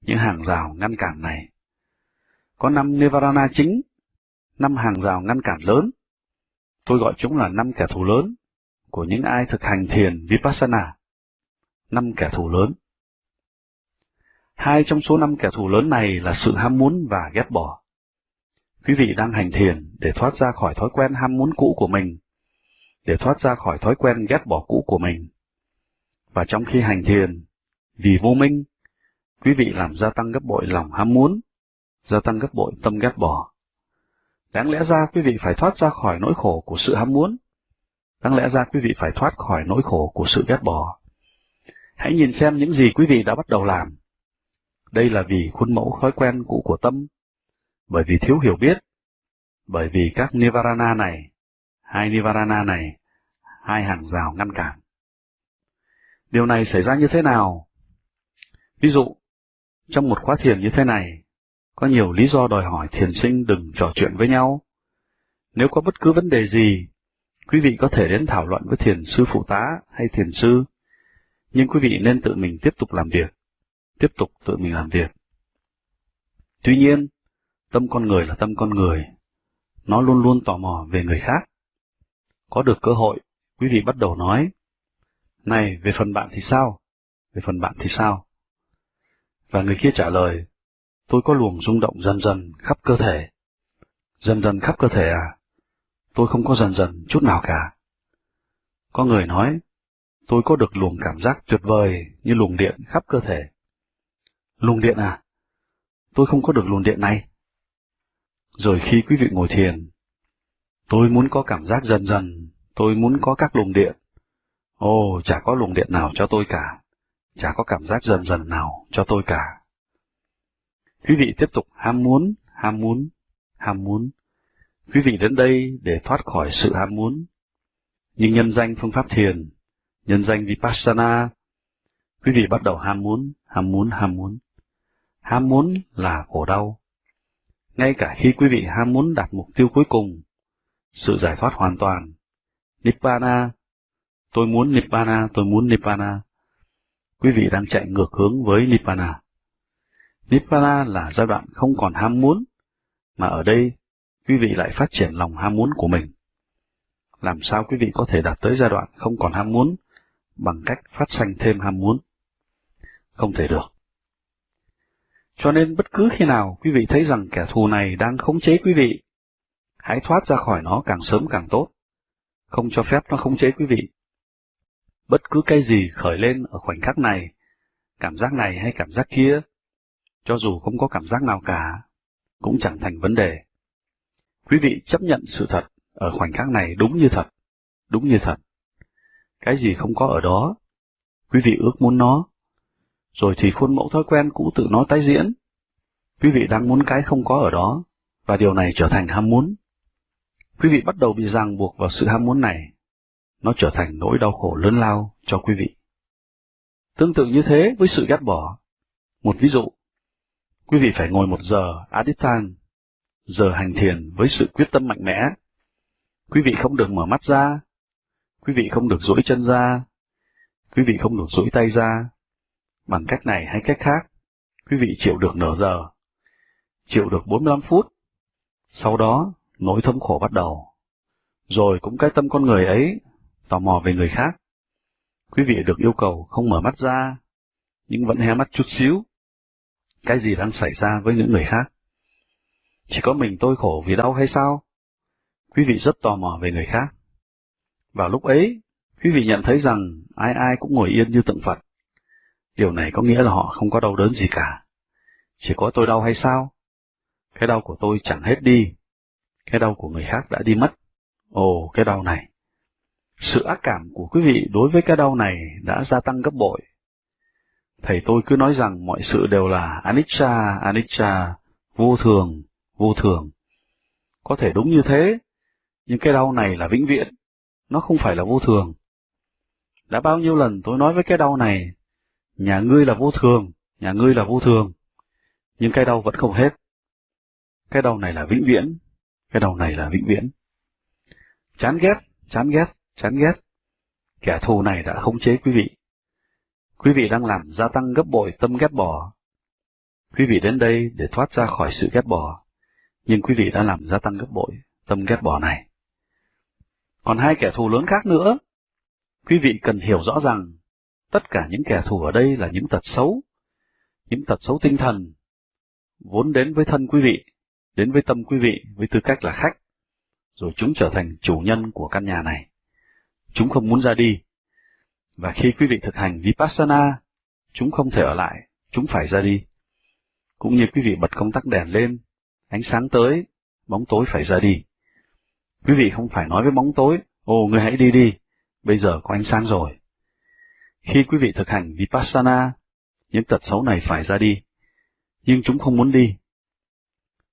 những hàng rào ngăn cản này. Có năm Nivarana chính, năm hàng rào ngăn cản lớn. Tôi gọi chúng là năm kẻ thù lớn của những ai thực hành thiền Vipassana. Năm kẻ thù lớn. Hai trong số năm kẻ thù lớn này là sự ham muốn và ghét bỏ. Quý vị đang hành thiền để thoát ra khỏi thói quen ham muốn cũ của mình, để thoát ra khỏi thói quen ghét bỏ cũ của mình. Và trong khi hành thiền, vì vô minh, quý vị làm gia tăng gấp bội lòng ham muốn, gia tăng gấp bội tâm ghét bỏ. Đáng lẽ ra quý vị phải thoát ra khỏi nỗi khổ của sự ham muốn. Đáng lẽ ra quý vị phải thoát khỏi nỗi khổ của sự ghét bỏ. Hãy nhìn xem những gì quý vị đã bắt đầu làm. Đây là vì khuôn mẫu thói quen cũ của tâm bởi vì thiếu hiểu biết, bởi vì các Nivarana này, hai Nivarana này, hai hàng rào ngăn cản. Điều này xảy ra như thế nào? Ví dụ, trong một khóa thiền như thế này, có nhiều lý do đòi hỏi thiền sinh đừng trò chuyện với nhau. Nếu có bất cứ vấn đề gì, quý vị có thể đến thảo luận với thiền sư phụ tá hay thiền sư, nhưng quý vị nên tự mình tiếp tục làm việc, tiếp tục tự mình làm việc. Tuy nhiên, Tâm con người là tâm con người. Nó luôn luôn tò mò về người khác. Có được cơ hội, quý vị bắt đầu nói, này, về phần bạn thì sao? Về phần bạn thì sao? Và người kia trả lời, tôi có luồng rung động dần dần khắp cơ thể. Dần dần khắp cơ thể à? Tôi không có dần dần chút nào cả. Có người nói, tôi có được luồng cảm giác tuyệt vời như luồng điện khắp cơ thể. Luồng điện à? Tôi không có được luồng điện này. Rồi khi quý vị ngồi thiền, tôi muốn có cảm giác dần dần, tôi muốn có các luồng điện. Ồ, chả có luồng điện nào cho tôi cả, chả có cảm giác dần dần nào cho tôi cả. Quý vị tiếp tục ham muốn, ham muốn, ham muốn. Quý vị đến đây để thoát khỏi sự ham muốn. Nhưng nhân danh phương pháp thiền, nhân danh Vipassana, quý vị bắt đầu ham muốn, ham muốn, ham muốn. Ham muốn là khổ đau, ngay cả khi quý vị ham muốn đạt mục tiêu cuối cùng, sự giải thoát hoàn toàn, Nibbana, tôi muốn Nibbana, tôi muốn Nibbana, quý vị đang chạy ngược hướng với Nibbana. Nibbana là giai đoạn không còn ham muốn, mà ở đây quý vị lại phát triển lòng ham muốn của mình. Làm sao quý vị có thể đạt tới giai đoạn không còn ham muốn bằng cách phát sanh thêm ham muốn? Không thể được. Cho nên bất cứ khi nào quý vị thấy rằng kẻ thù này đang khống chế quý vị, hãy thoát ra khỏi nó càng sớm càng tốt, không cho phép nó khống chế quý vị. Bất cứ cái gì khởi lên ở khoảnh khắc này, cảm giác này hay cảm giác kia, cho dù không có cảm giác nào cả, cũng chẳng thành vấn đề. Quý vị chấp nhận sự thật ở khoảnh khắc này đúng như thật, đúng như thật. Cái gì không có ở đó, quý vị ước muốn nó. Rồi thì khuôn mẫu thói quen cũ tự nó tái diễn. Quý vị đang muốn cái không có ở đó, và điều này trở thành ham muốn. Quý vị bắt đầu bị ràng buộc vào sự ham muốn này. Nó trở thành nỗi đau khổ lớn lao cho quý vị. Tương tự như thế với sự ghét bỏ. Một ví dụ, quý vị phải ngồi một giờ à Aditang, giờ hành thiền với sự quyết tâm mạnh mẽ. Quý vị không được mở mắt ra, quý vị không được duỗi chân ra, quý vị không được duỗi tay ra. Bằng cách này hay cách khác, quý vị chịu được nửa giờ, chịu được 45 phút. Sau đó, nỗi thống khổ bắt đầu. Rồi cũng cái tâm con người ấy, tò mò về người khác. Quý vị được yêu cầu không mở mắt ra, nhưng vẫn hé mắt chút xíu. Cái gì đang xảy ra với những người khác? Chỉ có mình tôi khổ vì đau hay sao? Quý vị rất tò mò về người khác. Vào lúc ấy, quý vị nhận thấy rằng ai ai cũng ngồi yên như tượng Phật. Điều này có nghĩa là họ không có đau đớn gì cả. Chỉ có tôi đau hay sao? Cái đau của tôi chẳng hết đi. Cái đau của người khác đã đi mất. Ồ, cái đau này. Sự ác cảm của quý vị đối với cái đau này đã gia tăng gấp bội. Thầy tôi cứ nói rằng mọi sự đều là anicca, anicca, vô thường, vô thường. Có thể đúng như thế, nhưng cái đau này là vĩnh viễn, nó không phải là vô thường. Đã bao nhiêu lần tôi nói với cái đau này, nhà ngươi là vô thường, nhà ngươi là vô thường, nhưng cái đau vẫn không hết. Cái đau này là vĩnh viễn, cái đau này là vĩnh viễn. Chán ghét, chán ghét, chán ghét. Kẻ thù này đã khống chế quý vị. Quý vị đang làm gia tăng gấp bội tâm ghét bỏ. Quý vị đến đây để thoát ra khỏi sự ghét bỏ, nhưng quý vị đã làm gia tăng gấp bội tâm ghét bỏ này. Còn hai kẻ thù lớn khác nữa, quý vị cần hiểu rõ rằng tất cả những kẻ thù ở đây là những tật xấu, những tật xấu tinh thần, vốn đến với thân quý vị, đến với tâm quý vị với tư cách là khách, rồi chúng trở thành chủ nhân của căn nhà này. Chúng không muốn ra đi, và khi quý vị thực hành Vipassana, chúng không thể ở lại, chúng phải ra đi. Cũng như quý vị bật công tắc đèn lên, ánh sáng tới, bóng tối phải ra đi. Quý vị không phải nói với bóng tối, ồ người hãy đi đi, bây giờ có ánh sáng rồi. Khi quý vị thực hành Vipassana, những tật xấu này phải ra đi, nhưng chúng không muốn đi.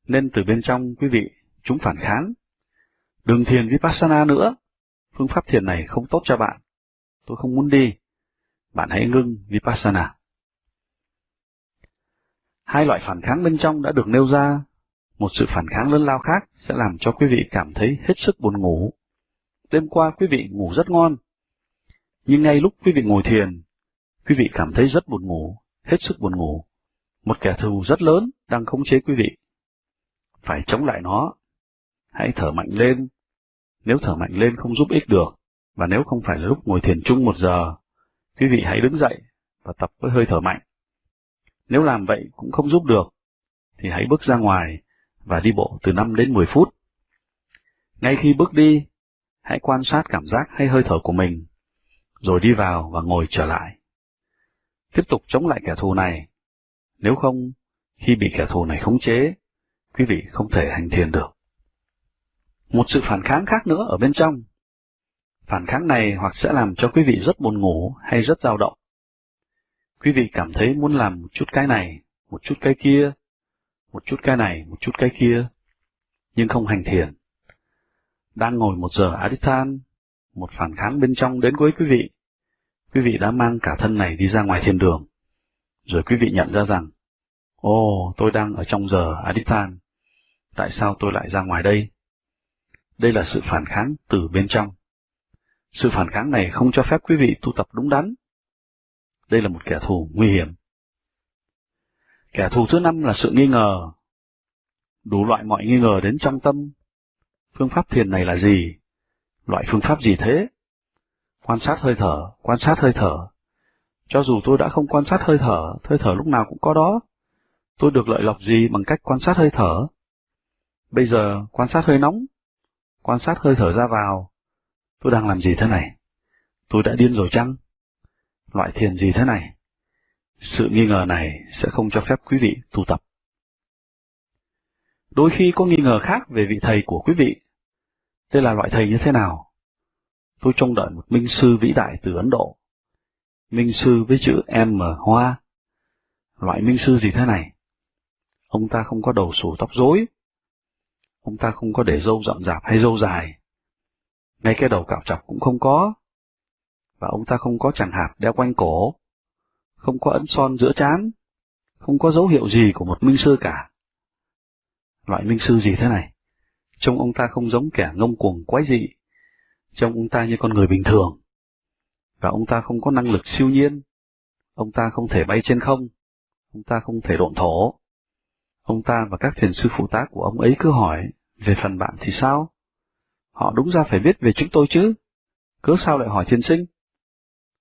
Nên từ bên trong quý vị, chúng phản kháng. Đừng thiền Vipassana nữa, phương pháp thiền này không tốt cho bạn. Tôi không muốn đi. Bạn hãy ngưng Vipassana. Hai loại phản kháng bên trong đã được nêu ra một sự phản kháng lớn lao khác sẽ làm cho quý vị cảm thấy hết sức buồn ngủ. Đêm qua quý vị ngủ rất ngon, nhưng ngay lúc quý vị ngồi thiền, quý vị cảm thấy rất buồn ngủ, hết sức buồn ngủ. Một kẻ thù rất lớn đang khống chế quý vị. Phải chống lại nó. Hãy thở mạnh lên. Nếu thở mạnh lên không giúp ích được, và nếu không phải là lúc ngồi thiền chung một giờ, quý vị hãy đứng dậy và tập với hơi thở mạnh. Nếu làm vậy cũng không giúp được, thì hãy bước ra ngoài và đi bộ từ 5 đến 10 phút. Ngay khi bước đi, hãy quan sát cảm giác hay hơi thở của mình, rồi đi vào và ngồi trở lại. Tiếp tục chống lại kẻ thù này. Nếu không, khi bị kẻ thù này khống chế, quý vị không thể hành thiền được. Một sự phản kháng khác nữa ở bên trong. Phản kháng này hoặc sẽ làm cho quý vị rất buồn ngủ hay rất dao động. Quý vị cảm thấy muốn làm một chút cái này, một chút cái kia, một chút cái này, một chút cái kia, nhưng không hành thiền. Đang ngồi một giờ Adithan, một phản kháng bên trong đến với quý vị. Quý vị đã mang cả thân này đi ra ngoài thiên đường. Rồi quý vị nhận ra rằng, Ồ, oh, tôi đang ở trong giờ Adithan. Tại sao tôi lại ra ngoài đây? Đây là sự phản kháng từ bên trong. Sự phản kháng này không cho phép quý vị tu tập đúng đắn. Đây là một kẻ thù nguy hiểm. Kẻ thù thứ năm là sự nghi ngờ. Đủ loại mọi nghi ngờ đến trong tâm. Phương pháp thiền này là gì? Loại phương pháp gì thế? Quan sát hơi thở, quan sát hơi thở. Cho dù tôi đã không quan sát hơi thở, hơi thở lúc nào cũng có đó. Tôi được lợi lộc gì bằng cách quan sát hơi thở? Bây giờ, quan sát hơi nóng, quan sát hơi thở ra vào. Tôi đang làm gì thế này? Tôi đã điên rồi chăng? Loại thiền gì thế này? Sự nghi ngờ này sẽ không cho phép quý vị tu tập. Đôi khi có nghi ngờ khác về vị thầy của quý vị. Đây là loại thầy như thế nào? Tôi trông đợi một minh sư vĩ đại từ Ấn Độ. minh sư với chữ M hoa. Loại minh sư gì thế này? Ông ta không có đầu sủ tóc rối. Ông ta không có để râu rậm rạp hay râu dài. Ngay cái đầu cạo chọc cũng không có. Và ông ta không có chẳng hạt đeo quanh cổ. Không có ấn son giữa trán. Không có dấu hiệu gì của một minh sư cả. Loại minh sư gì thế này? Trông ông ta không giống kẻ ngông cuồng quái dị. Trông ông ta như con người bình thường. Và ông ta không có năng lực siêu nhiên. Ông ta không thể bay trên không. Ông ta không thể độn thổ. Ông ta và các thiền sư phụ tá của ông ấy cứ hỏi, về phần bạn thì sao? Họ đúng ra phải biết về chúng tôi chứ. Cớ sao lại hỏi thiên sinh?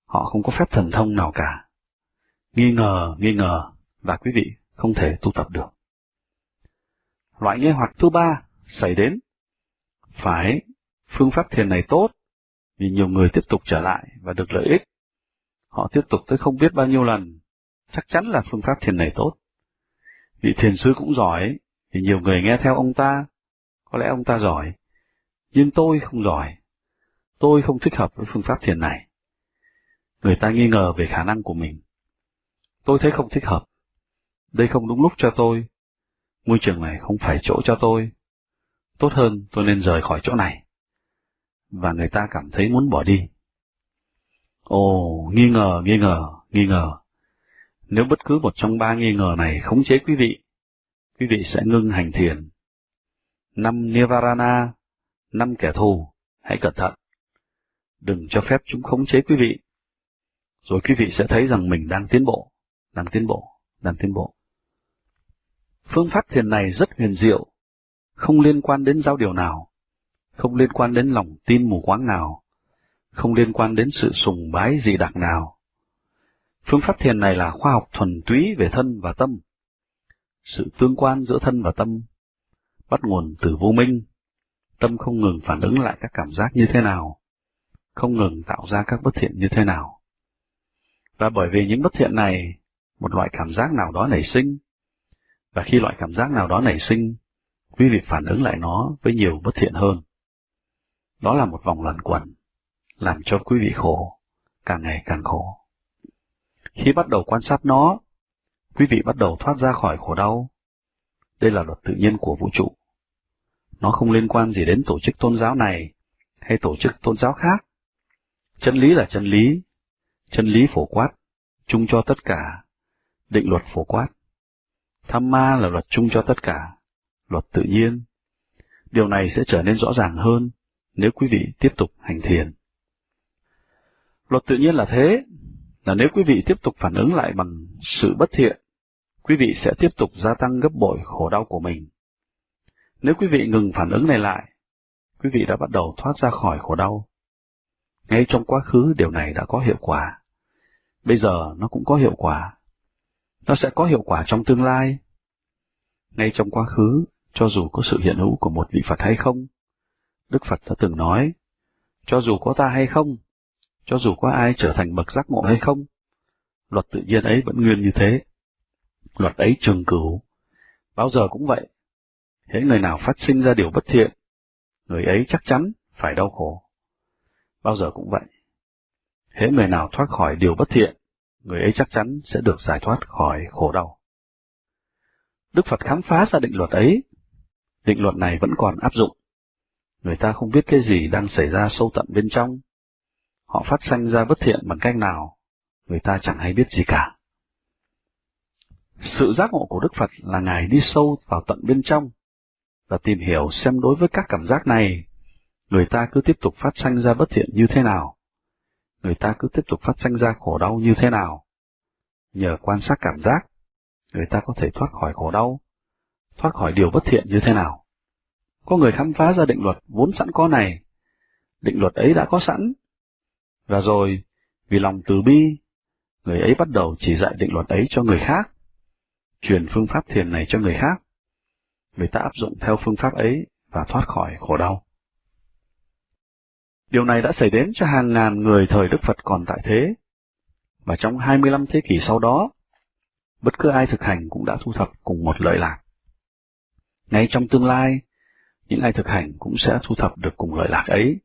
Họ không có phép thần thông nào cả. Nghi ngờ, nghi ngờ, và quý vị không thể tu tập được. Loại nghi hoặc thứ ba xảy đến. Phải, phương pháp thiền này tốt, vì nhiều người tiếp tục trở lại và được lợi ích. Họ tiếp tục tới không biết bao nhiêu lần, chắc chắn là phương pháp thiền này tốt. Vị thiền sư cũng giỏi, thì nhiều người nghe theo ông ta, có lẽ ông ta giỏi, nhưng tôi không giỏi. Tôi không thích hợp với phương pháp thiền này. Người ta nghi ngờ về khả năng của mình. Tôi thấy không thích hợp. Đây không đúng lúc cho tôi. Môi trường này không phải chỗ cho tôi. Tốt hơn tôi nên rời khỏi chỗ này. Và người ta cảm thấy muốn bỏ đi. Ồ, nghi ngờ, nghi ngờ, nghi ngờ. Nếu bất cứ một trong ba nghi ngờ này khống chế quý vị, quý vị sẽ ngưng hành thiền. Năm Nivarana, năm kẻ thù, hãy cẩn thận. Đừng cho phép chúng khống chế quý vị. Rồi quý vị sẽ thấy rằng mình đang tiến bộ, đang tiến bộ, đang tiến bộ. Phương pháp thiền này rất huyền diệu, không liên quan đến giao điều nào, không liên quan đến lòng tin mù quáng nào, không liên quan đến sự sùng bái gì đặc nào. Phương pháp thiền này là khoa học thuần túy về thân và tâm. Sự tương quan giữa thân và tâm bắt nguồn từ vô minh. Tâm không ngừng phản ứng lại các cảm giác như thế nào, không ngừng tạo ra các bất thiện như thế nào. Và bởi vì những bất thiện này, một loại cảm giác nào đó nảy sinh, và khi loại cảm giác nào đó nảy sinh, quý vị phản ứng lại nó với nhiều bất thiện hơn. Đó là một vòng luẩn quẩn, làm cho quý vị khổ, càng ngày càng khổ. Khi bắt đầu quan sát nó, quý vị bắt đầu thoát ra khỏi khổ đau. Đây là luật tự nhiên của vũ trụ. Nó không liên quan gì đến tổ chức tôn giáo này hay tổ chức tôn giáo khác. Chân lý là chân lý, chân lý phổ quát, chung cho tất cả, định luật phổ quát. Tham ma là luật chung cho tất cả, luật tự nhiên. Điều này sẽ trở nên rõ ràng hơn nếu quý vị tiếp tục hành thiền. Luật tự nhiên là thế, là nếu quý vị tiếp tục phản ứng lại bằng sự bất thiện, quý vị sẽ tiếp tục gia tăng gấp bội khổ đau của mình. Nếu quý vị ngừng phản ứng này lại, quý vị đã bắt đầu thoát ra khỏi khổ đau. Ngay trong quá khứ điều này đã có hiệu quả. Bây giờ nó cũng có hiệu quả. Nó sẽ có hiệu quả trong tương lai. Ngay trong quá khứ, cho dù có sự hiện hữu của một vị Phật hay không, Đức Phật đã từng nói, cho dù có ta hay không, cho dù có ai trở thành bậc giác ngộ hay không, luật tự nhiên ấy vẫn nguyên như thế. Luật ấy trường cửu, bao giờ cũng vậy. Hễ người nào phát sinh ra điều bất thiện, người ấy chắc chắn phải đau khổ. Bao giờ cũng vậy. Hễ người nào thoát khỏi điều bất thiện, người ấy chắc chắn sẽ được giải thoát khỏi khổ đau. Đức Phật khám phá ra định luật ấy. Định luật này vẫn còn áp dụng. Người ta không biết cái gì đang xảy ra sâu tận bên trong, họ phát sanh ra bất thiện bằng cách nào, người ta chẳng hay biết gì cả. Sự giác ngộ của Đức Phật là Ngài đi sâu vào tận bên trong, và tìm hiểu xem đối với các cảm giác này, người ta cứ tiếp tục phát sanh ra bất thiện như thế nào, người ta cứ tiếp tục phát sanh ra khổ đau như thế nào. Nhờ quan sát cảm giác, người ta có thể thoát khỏi khổ đau, thoát khỏi điều bất thiện như thế nào. Có người khám phá ra định luật vốn sẵn có này, định luật ấy đã có sẵn, và rồi, vì lòng từ bi, người ấy bắt đầu chỉ dạy định luật ấy cho người khác, truyền phương pháp thiền này cho người khác. Người ta áp dụng theo phương pháp ấy và thoát khỏi khổ đau. Điều này đã xảy đến cho hàng ngàn người thời Đức Phật còn tại thế, và trong 25 thế kỷ sau đó, bất cứ ai thực hành cũng đã thu thập cùng một lợi lạc. Ngay trong tương lai, những ai thực hành cũng sẽ thu thập được cùng lợi lạc ấy.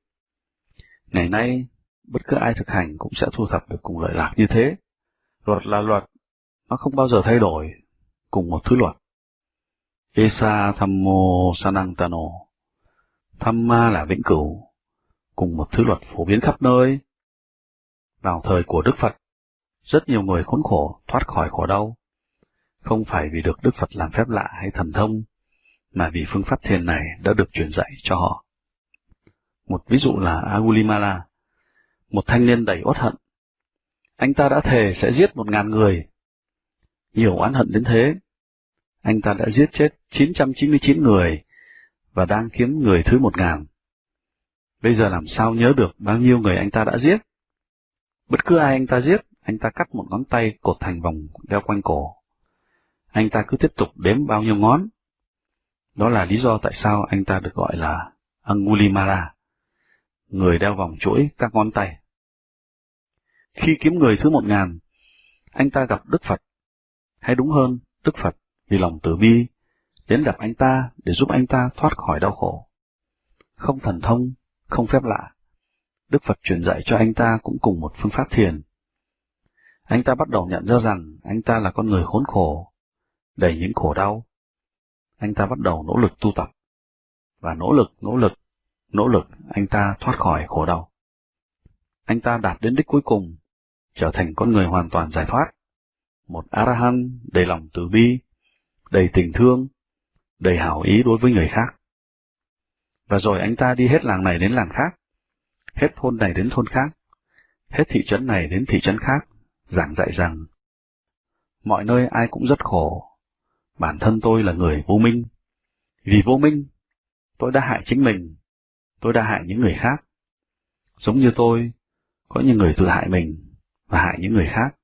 Ngày nay, bất cứ ai thực hành cũng sẽ thu thập được cùng lợi lạc như thế. Luật là luật, nó không bao giờ thay đổi, cùng một thứ luật. Esa Thammo Sanantano Thamma là vĩnh cửu, cùng một thứ luật phổ biến khắp nơi. Vào thời của Đức Phật, rất nhiều người khốn khổ thoát khỏi khổ đau, không phải vì được Đức Phật làm phép lạ hay thần thông, mà vì phương pháp thiền này đã được truyền dạy cho họ. Một ví dụ là Agulimala, một thanh niên đầy uất hận. Anh ta đã thề sẽ giết một ngàn người. Nhiều oán hận đến thế, anh ta đã giết chết 999 người và đang kiếm người thứ một ngàn. Bây giờ làm sao nhớ được bao nhiêu người anh ta đã giết? Bất cứ ai anh ta giết, anh ta cắt một ngón tay cột thành vòng đeo quanh cổ. Anh ta cứ tiếp tục đếm bao nhiêu ngón. Đó là lý do tại sao anh ta được gọi là Angulimala, người đeo vòng chuỗi các ngón tay. Khi kiếm người thứ một ngàn, anh ta gặp Đức Phật, hay đúng hơn, Đức Phật vì lòng từ bi, đến gặp anh ta để giúp anh ta thoát khỏi đau khổ. Không thần thông, không phép lạ, Đức Phật truyền dạy cho anh ta cũng cùng một phương pháp thiền. Anh ta bắt đầu nhận ra rằng anh ta là con người khốn khổ, đầy những khổ đau. Anh ta bắt đầu nỗ lực tu tập, và nỗ lực, nỗ lực, nỗ lực anh ta thoát khỏi khổ đau. Anh ta đạt đến đích cuối cùng, trở thành con người hoàn toàn giải thoát, một Arahant đầy lòng từ bi, đầy tình thương, đầy hảo ý đối với người khác. Và rồi anh ta đi hết làng này đến làng khác, hết thôn này đến thôn khác, hết thị trấn này đến thị trấn khác, giảng dạy rằng mọi nơi ai cũng rất khổ, bản thân tôi là người vô minh. Vì vô minh, tôi đã hại chính mình, tôi đã hại những người khác. Giống như tôi, có những người tự hại mình và hại những người khác.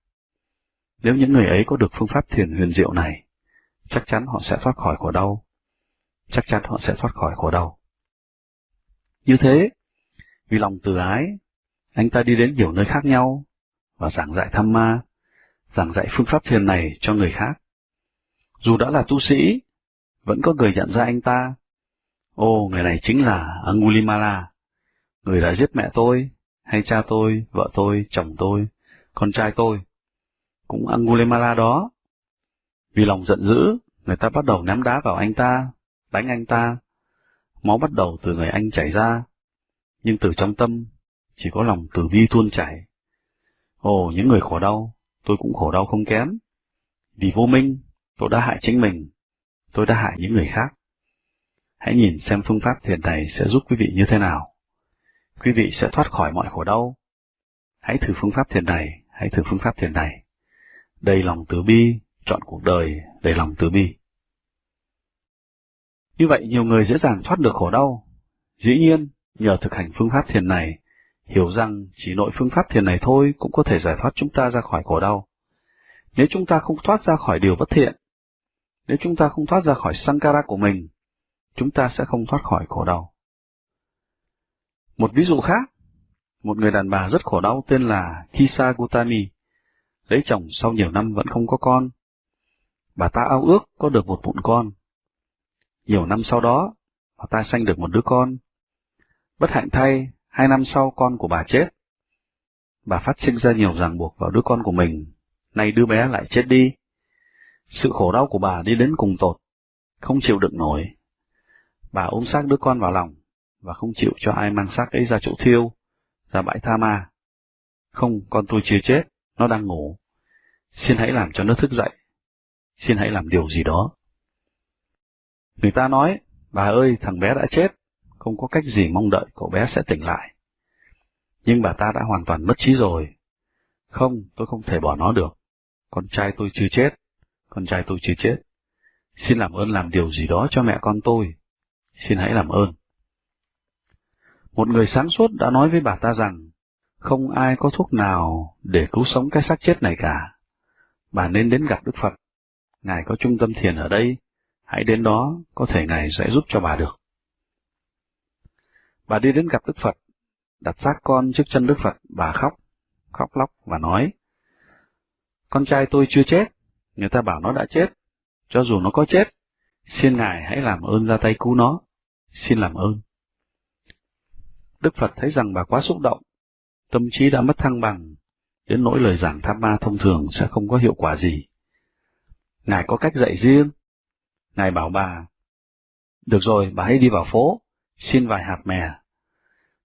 Nếu những người ấy có được phương pháp thiền huyền diệu này, chắc chắn họ sẽ thoát khỏi khổ đau. Chắc chắn họ sẽ thoát khỏi khổ đau. Như thế, vì lòng từ ái, anh ta đi đến nhiều nơi khác nhau và giảng dạy tham ma, giảng dạy phương pháp thiền này cho người khác. Dù đã là tu sĩ, vẫn có người nhận ra anh ta. Ô, người này chính là Angulimala, người đã giết mẹ tôi, hay cha tôi, vợ tôi, chồng tôi, con trai tôi. Cũng Angulimala đó. Vì lòng giận dữ, người ta bắt đầu ném đá vào anh ta, đánh anh ta. Máu bắt đầu từ người anh chảy ra, nhưng từ trong tâm chỉ có lòng từ bi tuôn chảy. Ồ, những người khổ đau, tôi cũng khổ đau không kém. Vì vô minh, tôi đã hại chính mình, tôi đã hại những người khác. Hãy nhìn xem phương pháp thiền này sẽ giúp quý vị như thế nào. Quý vị sẽ thoát khỏi mọi khổ đau. Hãy thử phương pháp thiền này, hãy thử phương pháp thiền này. Đầy lòng từ bi, chọn cuộc đời đầy lòng từ bi. Như vậy nhiều người dễ dàng thoát được khổ đau. Dĩ nhiên, nhờ thực hành phương pháp thiền này, hiểu rằng chỉ nội phương pháp thiền này thôi cũng có thể giải thoát chúng ta ra khỏi khổ đau. Nếu chúng ta không thoát ra khỏi điều bất thiện, nếu chúng ta không thoát ra khỏi sankara của mình, chúng ta sẽ không thoát khỏi khổ đau. Một ví dụ khác, một người đàn bà rất khổ đau tên là Kisa Gutami, lấy chồng sau nhiều năm vẫn không có con. Bà ta ao ước có được một bụng con. Nhiều năm sau đó, bà ta sanh được một đứa con. Bất hạnh thay, hai năm sau con của bà chết. Bà phát sinh ra nhiều ràng buộc vào đứa con của mình, nay đứa bé lại chết đi. Sự khổ đau của bà đi đến cùng tột, không chịu đựng nổi. Bà ôm xác đứa con vào lòng, và không chịu cho ai mang xác ấy ra chỗ thiêu, ra bãi tha ma. Không, con tôi chưa chết, nó đang ngủ. Xin hãy làm cho nó thức dậy. Xin hãy làm điều gì đó. Người ta nói, bà ơi, thằng bé đã chết, không có cách gì mong đợi cậu bé sẽ tỉnh lại. Nhưng bà ta đã hoàn toàn mất trí rồi. Không, tôi không thể bỏ nó được. Con trai tôi chưa chết. Con trai tôi chưa chết. Xin làm ơn làm điều gì đó cho mẹ con tôi. Xin hãy làm ơn. Một người sáng suốt đã nói với bà ta rằng, không ai có thuốc nào để cứu sống cái xác chết này cả. Bà nên đến gặp Đức Phật. Ngài có trung tâm thiền ở đây. Hãy đến đó, có thể Ngài sẽ giúp cho bà được. Bà đi đến gặp Đức Phật, đặt xác con trước chân Đức Phật, bà khóc, khóc lóc và nói, Con trai tôi chưa chết, người ta bảo nó đã chết, cho dù nó có chết, xin Ngài hãy làm ơn ra tay cứu nó, xin làm ơn. Đức Phật thấy rằng bà quá xúc động, tâm trí đã mất thăng bằng, đến nỗi lời giảng tham ma thông thường sẽ không có hiệu quả gì. Ngài có cách dạy riêng. Ngài bảo bà, được rồi, bà hãy đi vào phố, xin vài hạt mè.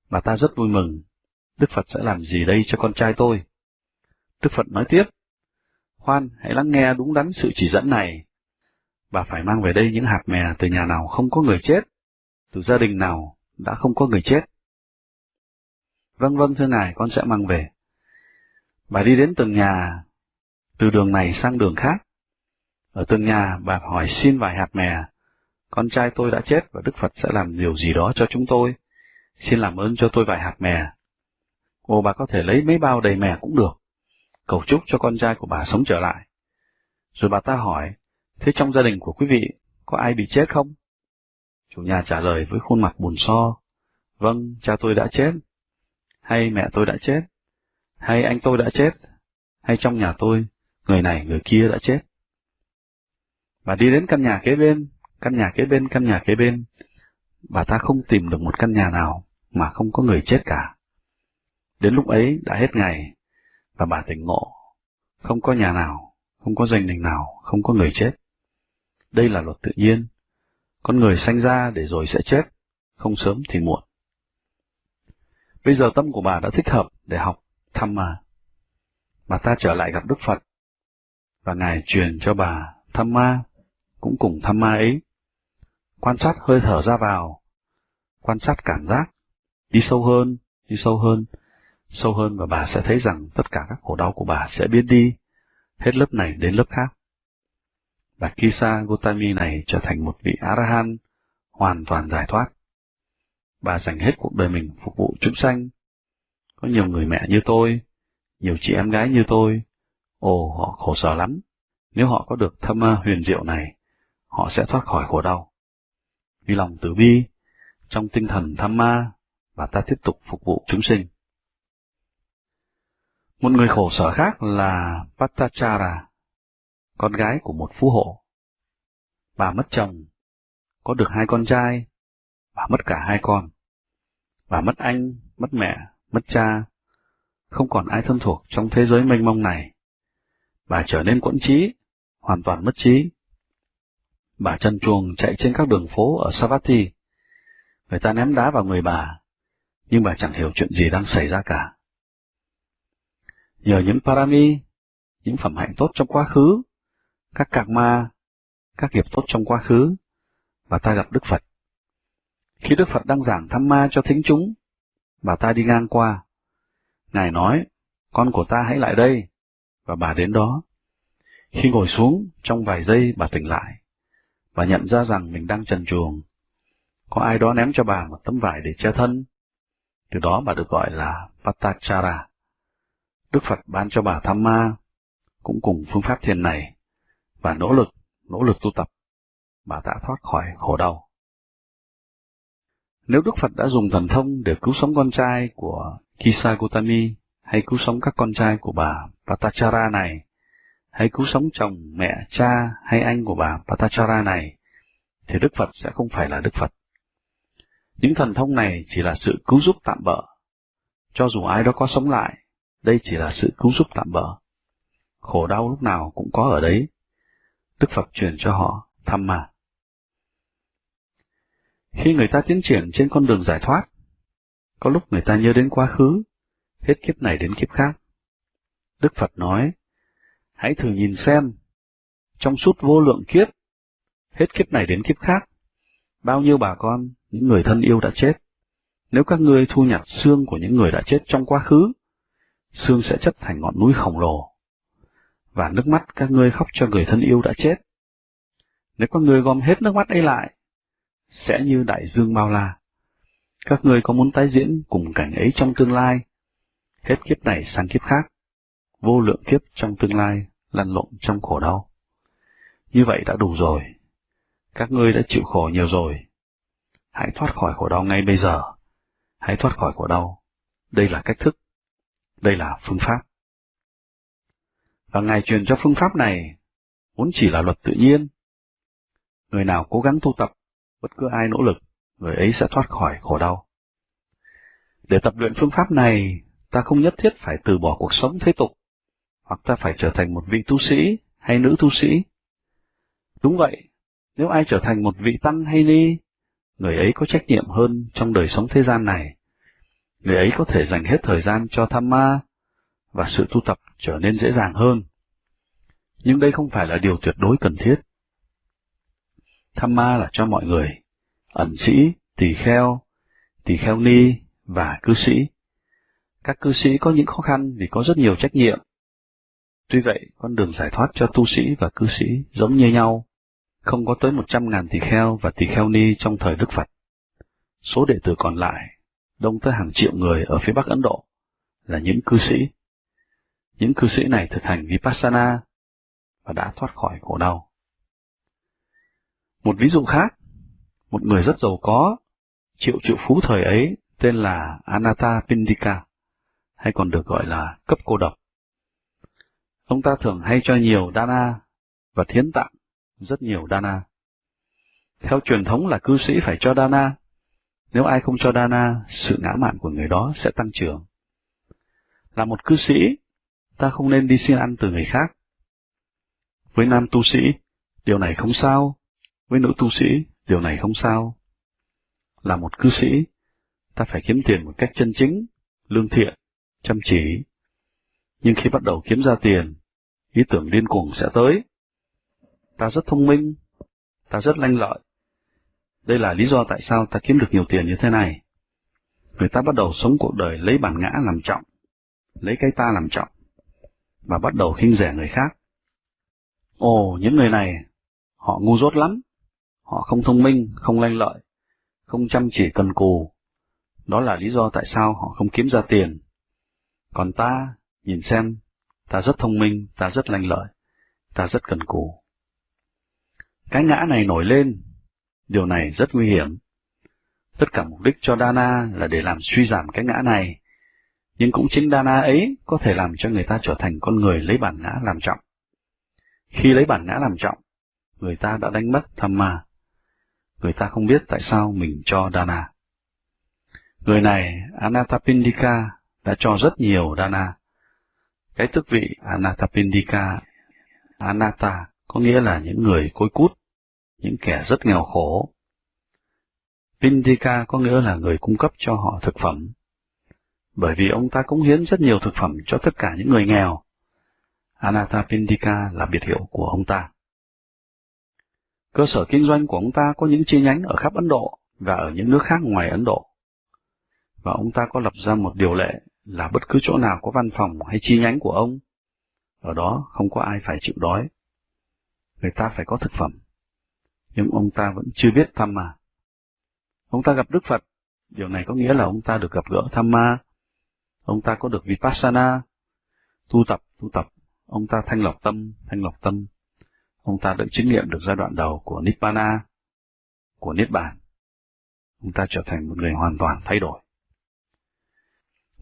Bà ta rất vui mừng, Đức Phật sẽ làm gì đây cho con trai tôi? Đức Phật nói tiếp, Khoan, hãy lắng nghe đúng đắn sự chỉ dẫn này. Bà phải mang về đây những hạt mè từ nhà nào không có người chết, từ gia đình nào đã không có người chết. Vâng vâng thưa ngài, con sẽ mang về. Bà đi đến từng nhà, từ đường này sang đường khác. Ở từng nhà, bà hỏi xin vài hạt mè. Con trai tôi đã chết và Đức Phật sẽ làm điều gì đó cho chúng tôi. Xin làm ơn cho tôi vài hạt mè. Ồ, bà có thể lấy mấy bao đầy mè cũng được. Cầu chúc cho con trai của bà sống trở lại. Rồi bà ta hỏi, thế trong gia đình của quý vị, có ai bị chết không? Chủ nhà trả lời với khuôn mặt buồn so. Vâng, cha tôi đã chết. Hay mẹ tôi đã chết. Hay anh tôi đã chết. Hay trong nhà tôi, người này người kia đã chết. Bà đi đến căn nhà kế bên, căn nhà kế bên, căn nhà kế bên. Bà ta không tìm được một căn nhà nào mà không có người chết cả. Đến lúc ấy đã hết ngày, và bà tỉnh ngộ. Không có nhà nào, không có gia đình nào, không có người chết. Đây là luật tự nhiên. Con người sanh ra để rồi sẽ chết, không sớm thì muộn. Bây giờ tâm của bà đã thích hợp để học thăm mà. Bà ta trở lại gặp Đức Phật, và Ngài truyền cho bà thăm ma, cũng cùng thăm ma ấy. Quan sát hơi thở ra vào, quan sát cảm giác, đi sâu hơn, đi sâu hơn, sâu hơn và bà sẽ thấy rằng tất cả các khổ đau của bà sẽ biến đi, hết lớp này đến lớp khác và Kisa Gotami này trở thành một vị Arahant hoàn toàn giải thoát. Bà dành hết cuộc đời mình phục vụ chúng sanh. Có nhiều người mẹ như tôi, nhiều chị em gái như tôi, ồ họ khổ sở lắm. Nếu họ có được thâm huyền diệu này, họ sẽ thoát khỏi khổ đau. Vì lòng từ bi, trong tinh thần tham ma, bà ta tiếp tục phục vụ chúng sinh. Một người khổ sở khác là Patachara, con gái của một phú hộ. Bà mất chồng, có được hai con trai, bà mất cả hai con. Bà mất anh, mất mẹ, mất cha, không còn ai thân thuộc trong thế giới mênh mông này. Bà trở nên quẫn trí, hoàn toàn mất trí. Bà chân chuồng chạy trên các đường phố ở Savatthi. Người ta ném đá vào người bà, nhưng bà chẳng hiểu chuyện gì đang xảy ra cả. Nhờ những parami, những phẩm hạnh tốt trong quá khứ, các cạc ma, các nghiệp tốt trong quá khứ, bà ta gặp Đức Phật. Khi Đức Phật đang giảng thăm ma cho thính chúng, bà ta đi ngang qua. Ngài nói, con của ta hãy lại đây, và bà đến đó. Khi ngồi xuống, trong vài giây bà tỉnh lại. Bà nhận ra rằng mình đang trần chuồng. Có ai đó ném cho bà một tấm vải để che thân. Từ đó bà được gọi là Patachara. Đức Phật ban cho bà tham ma, cũng cùng phương pháp thiền này, và nỗ lực, nỗ lực tu tập, bà đã thoát khỏi khổ đau. Nếu Đức Phật đã dùng thần thông để cứu sống con trai của Kisa Gotami, hay cứu sống các con trai của bà Patachara này, hay cứu sống chồng, mẹ, cha hay anh của bà Patachara này, thì Đức Phật sẽ không phải là Đức Phật. Những thần thông này chỉ là sự cứu giúp tạm bỡ. Cho dù ai đó có sống lại, đây chỉ là sự cứu giúp tạm bỡ. Khổ đau lúc nào cũng có ở đấy. Đức Phật truyền cho họ thăm mà. Khi người ta tiến triển trên con đường giải thoát, có lúc người ta nhớ đến quá khứ, hết kiếp này đến kiếp khác. Đức Phật nói, hãy thử nhìn xem, trong suốt vô lượng kiếp, hết kiếp này đến kiếp khác, bao nhiêu bà con, những người thân yêu đã chết. Nếu các ngươi thu nhặt xương của những người đã chết trong quá khứ, xương sẽ chất thành ngọn núi khổng lồ. Và nước mắt các ngươi khóc cho người thân yêu đã chết. Nếu các ngươi gom hết nước mắt ấy lại, sẽ như đại dương bao la. Các ngươi có muốn tái diễn cùng cảnh ấy trong tương lai, hết kiếp này sang kiếp khác, vô lượng kiếp trong tương lai lăn lộn trong khổ đau. Như vậy đã đủ rồi. Các ngươi đã chịu khổ nhiều rồi. Hãy thoát khỏi khổ đau ngay bây giờ. Hãy thoát khỏi khổ đau. Đây là cách thức đây là phương pháp. Và Ngài truyền cho phương pháp này vốn chỉ là luật tự nhiên. Người nào cố gắng tu tập, bất cứ ai nỗ lực, người ấy sẽ thoát khỏi khổ đau. Để tập luyện phương pháp này, ta ta không nhất thiết phải từ bỏ cuộc sống thế tục, hoặc ta phải trở thành một vị tu sĩ hay nữ tu sĩ. Đúng vậy, nếu ai trở thành một vị tăng hay ni, người ấy có trách nhiệm hơn trong đời sống thế gian này. Người ấy có thể dành hết thời gian cho tham ma, và sự tu tập trở nên dễ dàng hơn. Nhưng đây không phải là điều tuyệt đối cần thiết. Tham ma là cho mọi người, ẩn sĩ, tỳ kheo, tỳ kheo ni và cư sĩ. Các cư sĩ có những khó khăn vì có rất nhiều trách nhiệm. Tuy vậy, con đường giải thoát cho tu sĩ và cư sĩ giống như nhau. Không có tới một trăm ngàn tỳ kheo và tỳ kheo ni trong thời Đức Phật. Số đệ tử còn lại, đông tới hàng triệu người ở phía Bắc Ấn Độ, là những cư sĩ. Những cư sĩ này thực hành Vipassana và đã thoát khỏi khổ đau. Một ví dụ khác, một người rất giàu có, triệu triệu phú thời ấy tên là Anatta Pindika, hay còn được gọi là cấp cô độc. Ông ta thường hay cho nhiều dana và thiến tặng rất nhiều dana. Theo truyền thống là cư sĩ phải cho dana, nếu ai không cho dana, sự ngã mạn của người đó sẽ tăng trưởng. Là một cư sĩ, ta không nên đi xin ăn từ người khác. Với nam tu sĩ, điều này không sao. Với nữ tu sĩ, điều này không sao. Là một cư sĩ, ta phải kiếm tiền một cách chân chính, lương thiện, chăm chỉ. Nhưng khi bắt đầu kiếm ra tiền, ý tưởng điên cuồng sẽ tới. Ta rất thông minh, ta rất lanh lợi. Đây là lý do tại sao ta kiếm được nhiều tiền như thế này. Người ta bắt đầu sống cuộc đời lấy bản ngã làm trọng, lấy cái ta làm trọng, và bắt đầu khinh rẻ người khác. Ồ, những người này, họ ngu dốt lắm. Họ không thông minh, không lanh lợi, không chăm chỉ cần cù. Đó là lý do tại sao họ không kiếm ra tiền. Còn ta, nhìn xem, ta rất thông minh, ta rất lanh lợi, ta rất cần cù. Cái ngã này nổi lên, điều này rất nguy hiểm. Tất cả mục đích cho Dana là để làm suy giảm cái ngã này, nhưng cũng chính Dana ấy có thể làm cho người ta trở thành con người lấy bản ngã làm trọng. Khi lấy bản ngã làm trọng, người ta đã đánh mất tham ma. Người ta không biết tại sao mình cho Dana. Người này, Anathapindika, đã cho rất nhiều Dana. Cái tước vị Anathapindika, Anata, có nghĩa là những người côi cút, những kẻ rất nghèo khổ. Pindika có nghĩa là người cung cấp cho họ thực phẩm. Bởi vì ông ta cống hiến rất nhiều thực phẩm cho tất cả những người nghèo. Anathapindika là biệt hiệu của ông ta. Cơ sở kinh doanh của ông ta có những chi nhánh ở khắp Ấn Độ và ở những nước khác ngoài Ấn Độ. Và ông ta có lập ra một điều lệ là bất cứ chỗ nào có văn phòng hay chi nhánh của ông, ở đó không có ai phải chịu đói. Người ta phải có thực phẩm. Nhưng ông ta vẫn chưa biết tham ma. Ông ta gặp Đức Phật, điều này có nghĩa là ông ta được gặp gỡ tham ma. Ông ta có được Vipassana, tu tập, tu tập, ông ta thanh lọc tâm, thanh lọc tâm. Ông ta đã chứng nghiệm được giai đoạn đầu của Nibbana, của Niết Bàn. Ông ta trở thành một người hoàn toàn thay đổi.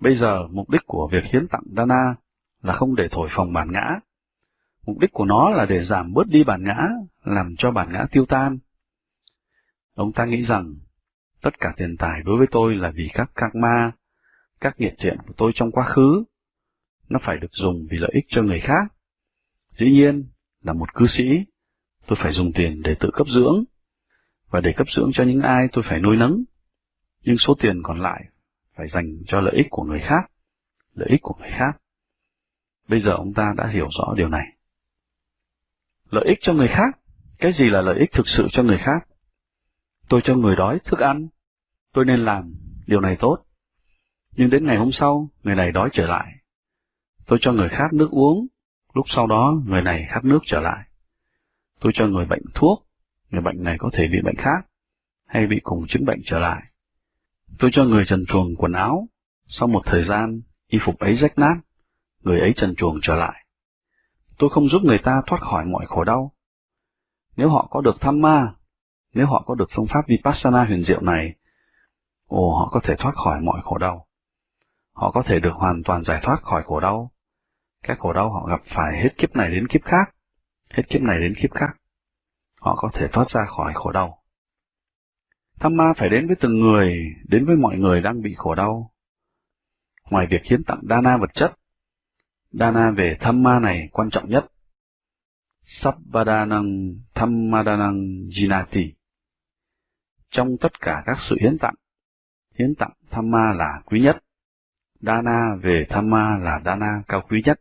Bây giờ, mục đích của việc hiến tặng Dana là không để thổi phồng bản ngã. Mục đích của nó là để giảm bớt đi bản ngã, làm cho bản ngã tiêu tan. Ông ta nghĩ rằng, tất cả tiền tài đối với tôi là vì các karma, các nghiệp thiện của tôi trong quá khứ, nó phải được dùng vì lợi ích cho người khác. Dĩ nhiên, là một cư sĩ, tôi phải dùng tiền để tự cấp dưỡng, và để cấp dưỡng cho những ai tôi phải nuôi nấng. Nhưng số tiền còn lại phải dành cho lợi ích của người khác, lợi ích của người khác. Bây giờ ông ta đã hiểu rõ điều này. Lợi ích cho người khác, cái gì là lợi ích thực sự cho người khác? Tôi cho người đói thức ăn, tôi nên làm, điều này tốt. Nhưng đến ngày hôm sau, người này đói trở lại. Tôi cho người khác nước uống, lúc sau đó người này khát nước trở lại. Tôi cho người bệnh thuốc, người bệnh này có thể bị bệnh khác, hay bị cùng chứng bệnh trở lại. Tôi cho người trần chuồng quần áo, sau một thời gian, y phục ấy rách nát, người ấy trần chuồng trở lại. Tôi không giúp người ta thoát khỏi mọi khổ đau. Nếu họ có được tham ma, nếu họ có được phương pháp Vipassana huyền diệu này, ồ họ có thể thoát khỏi mọi khổ đau. Họ có thể được hoàn toàn giải thoát khỏi khổ đau. Các khổ đau họ gặp phải hết kiếp này đến kiếp khác, hết kiếp này đến kiếp khác. Họ có thể thoát ra khỏi khổ đau. Tham ma phải đến với từng người, đến với mọi người đang bị khổ đau. Ngoài việc hiến tặng dana vật chất, dana về tham ma này quan trọng nhất. Sabbadanang Thammadanang Jinati Trong tất cả các sự hiến tặng, hiến tặng tham ma là quý nhất, dana về tham ma là dana cao quý nhất.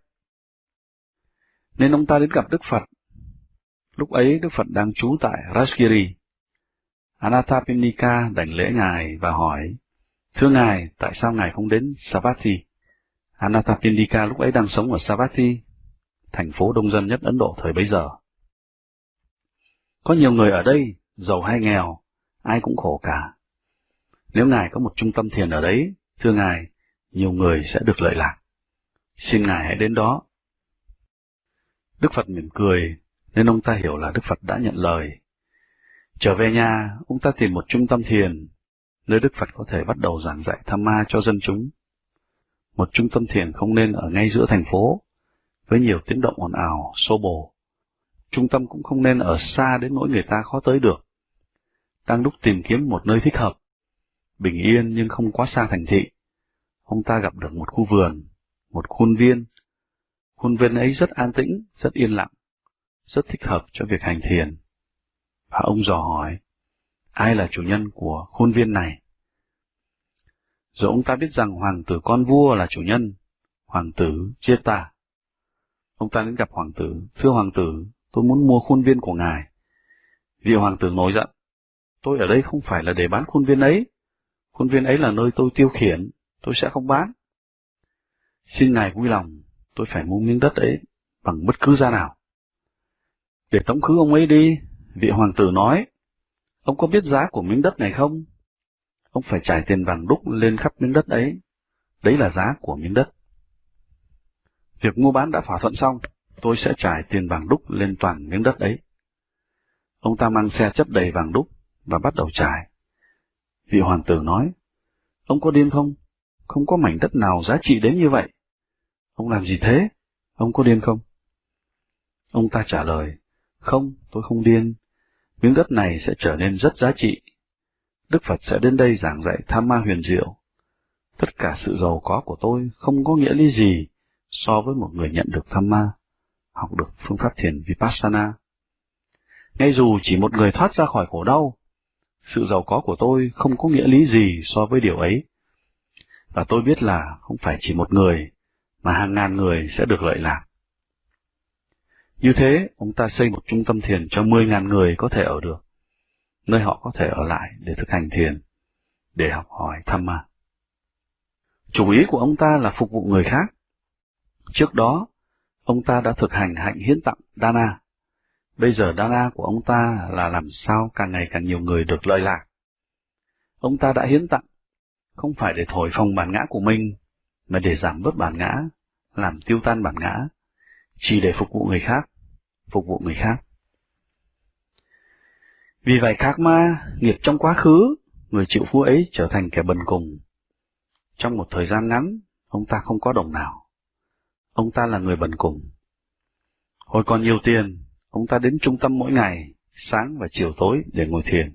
Nên ông ta đến gặp Đức Phật. Lúc ấy Đức Phật đang trú tại Rajgiri. Anathapimnika đảnh lễ Ngài và hỏi, Thưa Ngài, tại sao Ngài không đến Savatthi? Anathapindika lúc ấy đang sống ở Savatthi, thành phố đông dân nhất Ấn Độ thời bấy giờ. Có nhiều người ở đây, giàu hay nghèo, ai cũng khổ cả. Nếu Ngài có một trung tâm thiền ở đấy, thưa Ngài, nhiều người sẽ được lợi lạc. Xin Ngài hãy đến đó. Đức Phật mỉm cười, nên ông ta hiểu là Đức Phật đã nhận lời. Trở về nhà, ông ta tìm một trung tâm thiền, nơi Đức Phật có thể bắt đầu giảng dạy tham ma cho dân chúng. Một trung tâm thiền không nên ở ngay giữa thành phố, với nhiều tiếng động ồn ào, xô bồ. Trung tâm cũng không nên ở xa đến nỗi người ta khó tới được. Đang lúc tìm kiếm một nơi thích hợp, bình yên nhưng không quá xa thành thị, ông ta gặp được một khu vườn, một khuôn viên. Khuôn viên ấy rất an tĩnh, rất yên lặng, rất thích hợp cho việc hành thiền. Và ông dò hỏi, ai là chủ nhân của khuôn viên này? Rồi ông ta biết rằng hoàng tử con vua là chủ nhân, hoàng tử Cheta. Ông ta đến gặp hoàng tử, thưa hoàng tử, tôi muốn mua khuôn viên của ngài. Vị hoàng tử nổi giận, tôi ở đây không phải là để bán khuôn viên ấy, khuôn viên ấy là nơi tôi tiêu khiển, tôi sẽ không bán. Xin ngài vui lòng, tôi phải mua miếng đất ấy bằng bất cứ giá nào. Để tống khứ ông ấy đi, vị hoàng tử nói, ông có biết giá của miếng đất này không? Ông phải trải tiền vàng đúc lên khắp miếng đất ấy, đấy là giá của miếng đất. Việc mua bán đã thỏa thuận xong, tôi sẽ trải tiền vàng đúc lên toàn miếng đất ấy. Ông ta mang xe chất đầy vàng đúc và bắt đầu trải. Vị hoàng tử nói, ông có điên không? Không có mảnh đất nào giá trị đến như vậy. Ông làm gì thế? Ông có điên không? Ông ta trả lời, không, tôi không điên. Miếng đất này sẽ trở nên rất giá trị. Đức Phật sẽ đến đây giảng dạy tham ma huyền diệu. Tất cả sự giàu có của tôi không có nghĩa lý gì so với một người nhận được tham ma, học được phương pháp thiền Vipassana. Ngay dù chỉ một người thoát ra khỏi khổ đau, sự giàu có của tôi không có nghĩa lý gì so với điều ấy. Và tôi biết là không phải chỉ một người, mà hàng ngàn người sẽ được lợi lạc. Như thế, ông ta xây một trung tâm thiền cho 10.000 người có thể ở được, nơi họ có thể ở lại để thực hành thiền, để học hỏi tham ma. Chủ ý của ông ta là phục vụ người khác. Trước đó, ông ta đã thực hành hạnh hiến tặng Dana. Bây giờ Dana của ông ta là làm sao càng ngày càng nhiều người được lợi lạc. Ông ta đã hiến tặng, không phải để thổi phồng bản ngã của mình, mà để giảm bớt bản ngã, làm tiêu tan bản ngã, chỉ để phục vụ người khác, phục vụ người khác. Vì vậy khác ma, nghiệp trong quá khứ, người chịu phú ấy trở thành kẻ bần cùng. Trong một thời gian ngắn, ông ta không có đồng nào. Ông ta là người bần cùng. Hồi còn nhiều tiền, ông ta đến trung tâm mỗi ngày, sáng và chiều tối để ngồi thiền.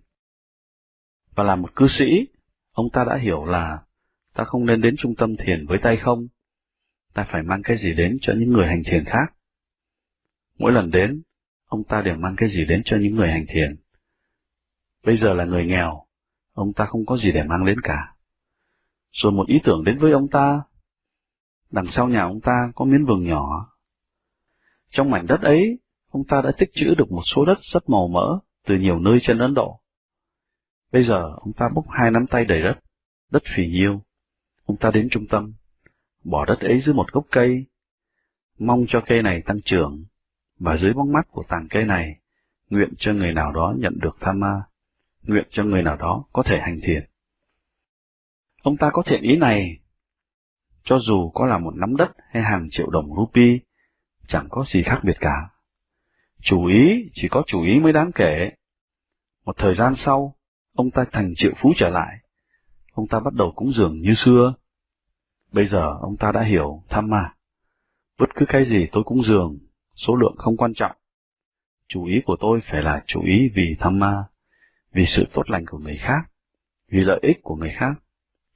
Và là một cư sĩ, ông ta đã hiểu là ta không nên đến trung tâm thiền với tay không, ta phải mang cái gì đến cho những người hành thiền khác. Mỗi lần đến, ông ta đều mang cái gì đến cho những người hành thiền. Bây giờ là người nghèo, ông ta không có gì để mang đến cả. Rồi một ý tưởng đến với ông ta. Đằng sau nhà ông ta có miếng vườn nhỏ. Trong mảnh đất ấy, ông ta đã tích trữ được một số đất rất màu mỡ từ nhiều nơi trên Ấn Độ. Bây giờ ông ta bốc hai nắm tay đầy đất, đất phì nhiêu. Ông ta đến trung tâm, bỏ đất ấy dưới một gốc cây, mong cho cây này tăng trưởng, và dưới bóng mắt của tàng cây này, nguyện cho người nào đó nhận được tham ma, nguyện cho người nào đó có thể hành thiền. Ông ta có thiện ý này, cho dù có là một nắm đất hay hàng triệu đồng rupee, chẳng có gì khác biệt cả. Chủ ý chỉ có chủ ý mới đáng kể. Một thời gian sau, ông ta thành triệu phú trở lại. Ông ta bắt đầu cúng dường như xưa. Bây giờ ông ta đã hiểu tham ma. Bất cứ cái gì tôi cúng dường, số lượng không quan trọng. Chủ ý của tôi phải là chủ ý vì tham ma, vì sự tốt lành của người khác, vì lợi ích của người khác,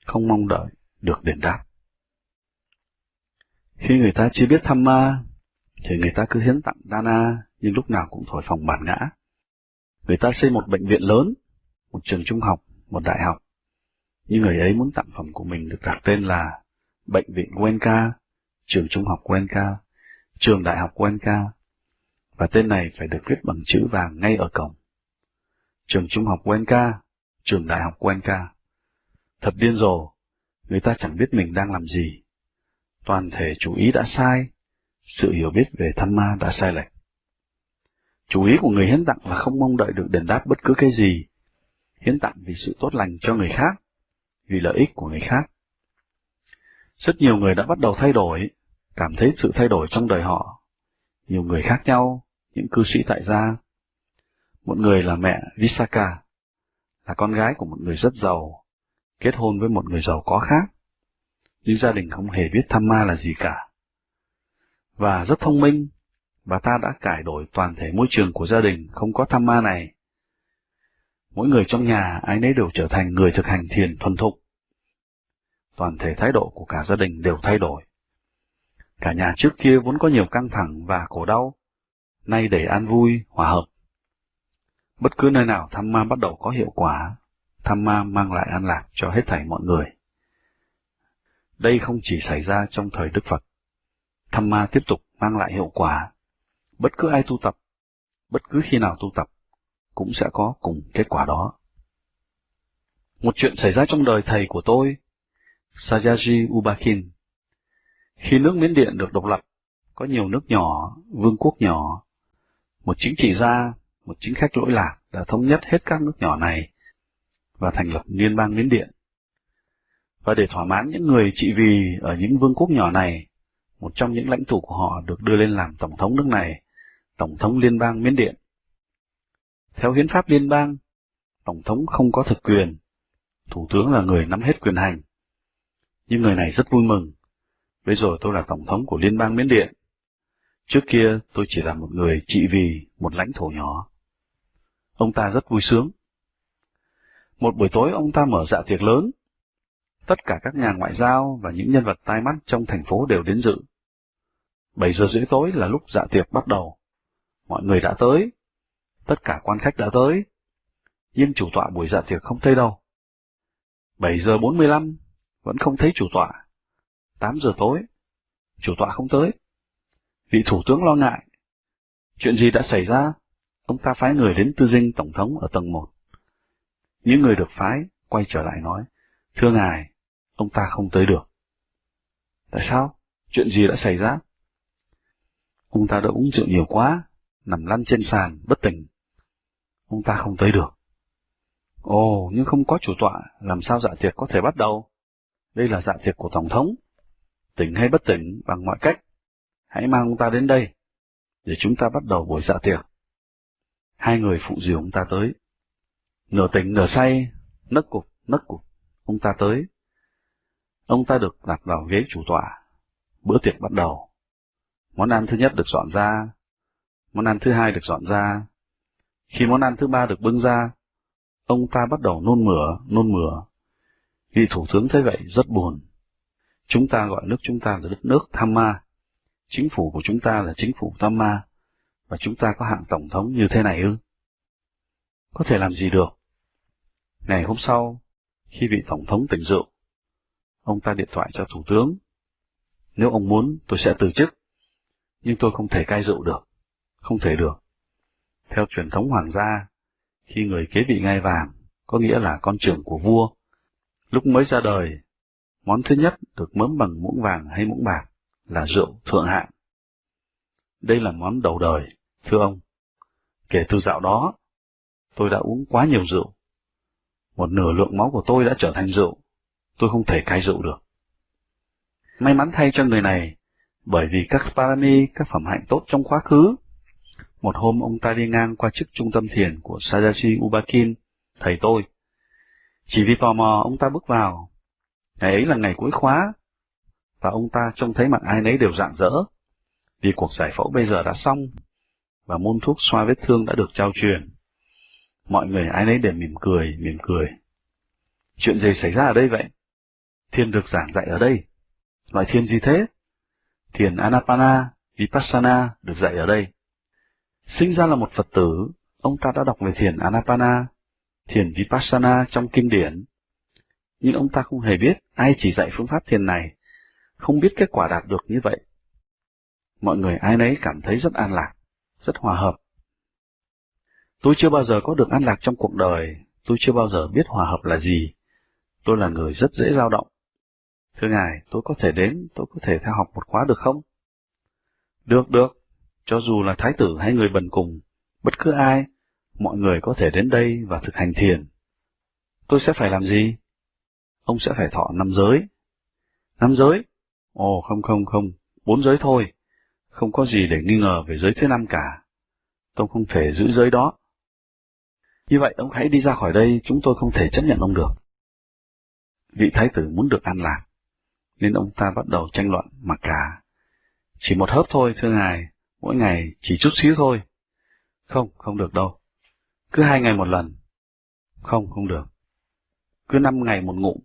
không mong đợi được đền đáp. Khi người ta chưa biết tham ma, thì người ta cứ hiến tặng Dana, nhưng lúc nào cũng thổi phồng bản ngã. Người ta xây một bệnh viện lớn, một trường trung học, một đại học, nhưng người ấy muốn tặng phẩm của mình được đặt tên là Bệnh viện Wenka, trường trung học Wenka, trường đại học Wenka, và tên này phải được viết bằng chữ vàng ngay ở cổng. Trường trung học Wenka, trường đại học Wenka. Thật điên rồ, người ta chẳng biết mình đang làm gì. Toàn thể chú ý đã sai, sự hiểu biết về thân ma đã sai lệch. Chú ý của người hiến tặng là không mong đợi được đền đáp bất cứ cái gì, hiến tặng vì sự tốt lành cho người khác, vì lợi ích của người khác. Rất nhiều người đã bắt đầu thay đổi, cảm thấy sự thay đổi trong đời họ. Nhiều người khác nhau, những cư sĩ tại gia. Một người là mẹ Visaka, là con gái của một người rất giàu, kết hôn với một người giàu có khác, nhưng gia đình không hề biết tham ma là gì cả. Và rất thông minh, bà ta đã cải đổi toàn thể môi trường của gia đình không có tham ma này. Mỗi người trong nhà ai nấy đều trở thành người thực hành thiền thuần thục. Toàn thể thái độ của cả gia đình đều thay đổi. Cả nhà trước kia vốn có nhiều căng thẳng và khổ đau, nay để an vui, hòa hợp. Bất cứ nơi nào tham ma bắt đầu có hiệu quả, tham ma mang lại an lạc cho hết thảy mọi người. Đây không chỉ xảy ra trong thời Đức Phật. tham ma tiếp tục mang lại hiệu quả. Bất cứ ai tu tập, bất cứ khi nào tu tập, cũng sẽ có cùng kết quả đó. Một chuyện xảy ra trong đời thầy của tôi, Sayaji Ubakin. Khi nước Miến Điện được độc lập, có nhiều nước nhỏ, vương quốc nhỏ. Một chính trị gia, một chính khách lỗi lạc đã thống nhất hết các nước nhỏ này và thành lập Liên bang Miến Điện. Và để thỏa mãn những người trị vì ở những vương quốc nhỏ này, một trong những lãnh tụ của họ được đưa lên làm tổng thống nước này, tổng thống liên bang Miến Điện. Theo hiến pháp liên bang, tổng thống không có thực quyền, thủ tướng là người nắm hết quyền hành. Nhưng người này rất vui mừng, bây giờ tôi là tổng thống của liên bang Miến Điện. Trước kia tôi chỉ là một người trị vì một lãnh thổ nhỏ. Ông ta rất vui sướng. Một buổi tối ông ta mở dạ tiệc lớn. Tất cả các nhà ngoại giao và những nhân vật tai mắt trong thành phố đều đến dự. 7 giờ rưỡi tối là lúc dạ tiệc bắt đầu. Mọi người đã tới. Tất cả quan khách đã tới. Nhưng chủ tọa buổi dạ tiệc không thấy đâu. 7 giờ 45, vẫn không thấy chủ tọa. 8 giờ tối, chủ tọa không tới. Vị thủ tướng lo ngại. Chuyện gì đã xảy ra? Ông ta phái người đến tư dinh tổng thống ở tầng 1. Những người được phái quay trở lại nói, thưa ngài, ông ta không tới được. Tại sao? Chuyện gì đã xảy ra? Ông ta đã uống rượu nhiều quá, nằm lăn trên sàn, bất tỉnh. Ông ta không tới được. Ồ, nhưng không có chủ tọa, làm sao dạ tiệc có thể bắt đầu? Đây là dạ tiệc của Tổng thống. Tỉnh hay bất tỉnh bằng mọi cách. Hãy mang ông ta đến đây, để chúng ta bắt đầu buổi dạ tiệc. Hai người phụ dìu ông ta tới. Nửa tỉnh nửa say, nấc cục, nấc cục, ông ta tới. Ông ta được đặt vào ghế chủ tọa. Bữa tiệc bắt đầu. Món ăn thứ nhất được dọn ra, món ăn thứ hai được dọn ra. Khi món ăn thứ ba được bưng ra, ông ta bắt đầu nôn mửa, nôn mửa. Vị thủ tướng thấy vậy rất buồn. Chúng ta gọi nước chúng ta là đất nước Tham Ma. Chính phủ của chúng ta là chính phủ Tham Ma. Và chúng ta có hạng tổng thống như thế này ư? Có thể làm gì được? Ngày hôm sau, khi vị tổng thống tỉnh rượu, ông ta điện thoại cho thủ tướng. Nếu ông muốn, tôi sẽ từ chức nhưng tôi không thể cai rượu được, không thể được. Theo truyền thống hoàng gia, khi người kế vị ngai vàng, có nghĩa là con trưởng của vua, lúc mới ra đời, món thứ nhất được mớm bằng muỗng vàng hay muỗng bạc là rượu thượng hạng. Đây là món đầu đời, thưa ông. Kể từ dạo đó, tôi đã uống quá nhiều rượu. Một nửa lượng máu của tôi đã trở thành rượu, tôi không thể cai rượu được. May mắn thay cho người này, bởi vì các parami, các phẩm hạnh tốt trong quá khứ. Một hôm ông ta đi ngang qua chức trung tâm thiền của Sadashi Ubakin, thầy tôi. Chỉ vì tò mò ông ta bước vào. Ngày ấy là ngày cuối khóa, và ông ta trông thấy mặt ai nấy đều rạng rỡ, vì cuộc giải phẫu bây giờ đã xong, và môn thuốc xoa vết thương đã được trao truyền. Mọi người ai nấy đều mỉm cười, mỉm cười. Chuyện gì xảy ra ở đây vậy? Thiên được giảng dạy ở đây. Loại thiên gì thế? thiền Anapana, Vipassana được dạy ở đây. Sinh ra là một Phật tử, ông ta đã đọc về thiền Anapana, thiền Vipassana trong kinh điển. Nhưng ông ta không hề biết ai chỉ dạy phương pháp thiền này, không biết kết quả đạt được như vậy. Mọi người ai nấy cảm thấy rất an lạc, rất hòa hợp. Tôi chưa bao giờ có được an lạc trong cuộc đời, tôi chưa bao giờ biết hòa hợp là gì. Tôi là người rất dễ dao động. Thưa Ngài, tôi có thể đến, tôi có thể theo học một khóa được không? Được, được. Cho dù là thái tử hay người bần cùng, bất cứ ai, mọi người có thể đến đây và thực hành thiền. Tôi sẽ phải làm gì? Ông sẽ phải thọ năm giới. Năm giới? Ồ, không không không, bốn giới thôi. Không có gì để nghi ngờ về giới thứ năm cả. Tôi không thể giữ giới đó. Như vậy ông hãy đi ra khỏi đây, chúng tôi không thể chấp nhận ông được. Vị thái tử muốn được an lạc, nên ông ta bắt đầu tranh luận mặc cả. Chỉ một hớp thôi, thưa ngài, mỗi ngày chỉ chút xíu thôi. Không, không được đâu. Cứ hai ngày một lần. Không, không được. Cứ năm ngày một ngụm.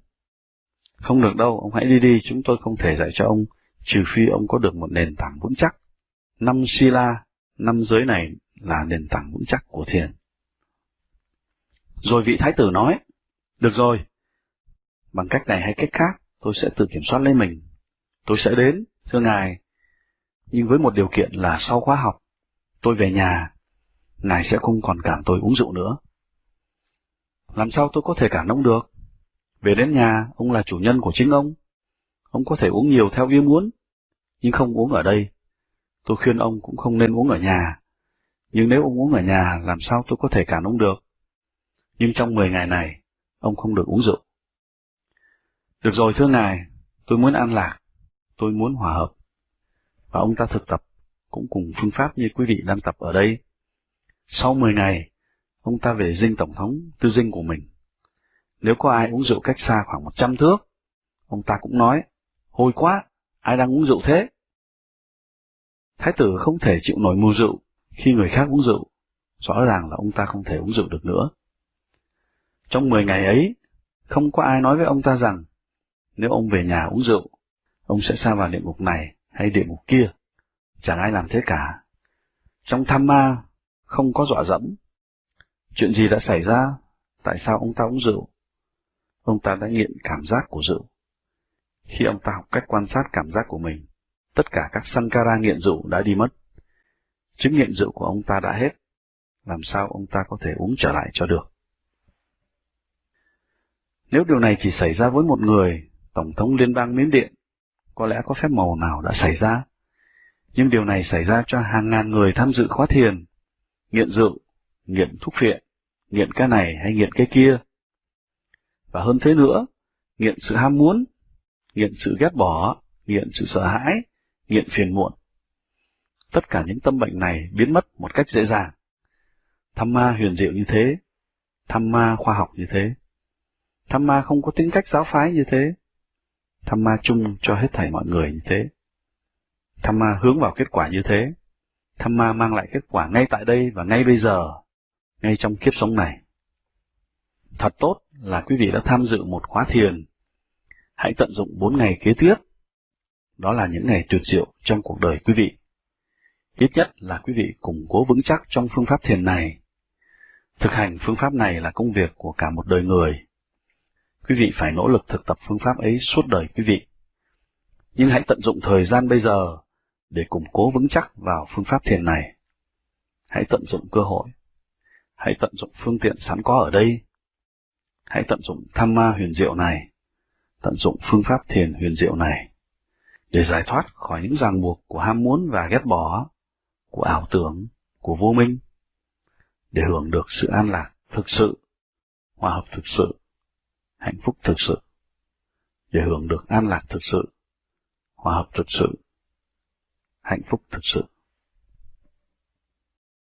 Không được đâu, ông hãy đi đi, chúng tôi không thể dạy cho ông, trừ phi ông có được một nền tảng vững chắc. Năm Sila, năm giới này là nền tảng vững chắc của thiền. Rồi vị thái tử nói, được rồi, bằng cách này hay cách khác, tôi sẽ tự kiểm soát lấy mình. Tôi sẽ đến, thưa ngài, nhưng với một điều kiện là sau khóa học, tôi về nhà, ngài sẽ không còn cản tôi uống rượu nữa. Làm sao tôi có thể cản ông được? Về đến nhà, ông là chủ nhân của chính ông. Ông có thể uống nhiều theo ý muốn, nhưng không uống ở đây. Tôi khuyên ông cũng không nên uống ở nhà. Nhưng nếu ông uống ở nhà, làm sao tôi có thể cản ông được? Nhưng trong 10 ngày này, ông không được uống rượu. Được rồi thưa ngài, tôi muốn an lạc, tôi muốn hòa hợp. Và ông ta thực tập cũng cùng phương pháp như quý vị đang tập ở đây. Sau 10 ngày, ông ta về dinh tổng thống tư dinh của mình. Nếu có ai uống rượu cách xa khoảng 100 thước, ông ta cũng nói, hôi quá, ai đang uống rượu thế? Thái tử không thể chịu nổi mùi rượu khi người khác uống rượu, rõ ràng là ông ta không thể uống rượu được nữa. Trong 10 ngày ấy, không có ai nói với ông ta rằng, nếu ông về nhà uống rượu, ông sẽ xa vào địa ngục này hay địa ngục kia. Chẳng ai làm thế cả. Trong tham ma, không có dọa dẫm. Chuyện gì đã xảy ra? Tại sao ông ta uống rượu? Ông ta đã nghiện cảm giác của rượu. Khi ông ta học cách quan sát cảm giác của mình, tất cả các sankara nghiện rượu đã đi mất. Chứng nghiện rượu của ông ta đã hết. Làm sao ông ta có thể uống trở lại cho được? Nếu điều này chỉ xảy ra với một người, Tổng thống Liên bang Miến Điện, có lẽ có phép màu nào đã xảy ra. Nhưng điều này xảy ra cho hàng ngàn người tham dự khóa thiền, nghiện rượu, nghiện thuốc phiện, nghiện cái này hay nghiện cái kia. Và hơn thế nữa, nghiện sự ham muốn, nghiện sự ghét bỏ, nghiện sự sợ hãi, nghiện phiền muộn. Tất cả những tâm bệnh này biến mất một cách dễ dàng. Tham ma huyền diệu như thế, tham ma khoa học như thế. Tham ma không có tính cách giáo phái như thế. Tham ma chung cho hết thảy mọi người như thế. Tham ma hướng vào kết quả như thế. Tham ma mang lại kết quả ngay tại đây và ngay bây giờ, ngay trong kiếp sống này. Thật tốt là quý vị đã tham dự một khóa thiền. Hãy tận dụng bốn ngày kế tiếp. Đó là những ngày tuyệt diệu trong cuộc đời quý vị. Ít nhất là quý vị củng cố vững chắc trong phương pháp thiền này. Thực hành phương pháp này là công việc của cả một đời người Quý vị phải nỗ lực thực tập phương pháp ấy suốt đời quý vị. Nhưng hãy tận dụng thời gian bây giờ để củng cố vững chắc vào phương pháp thiền này. Hãy tận dụng cơ hội. Hãy tận dụng phương tiện sẵn có ở đây. Hãy tận dụng tham ma huyền diệu này. Tận dụng phương pháp thiền huyền diệu này. Để giải thoát khỏi những ràng buộc của ham muốn và ghét bỏ, của ảo tưởng, của vô minh. Để hưởng được sự an lạc thực sự, hòa hợp thực sự hạnh phúc thực sự, để hưởng được an lạc thực sự, hòa hợp thực sự, hạnh phúc thực sự.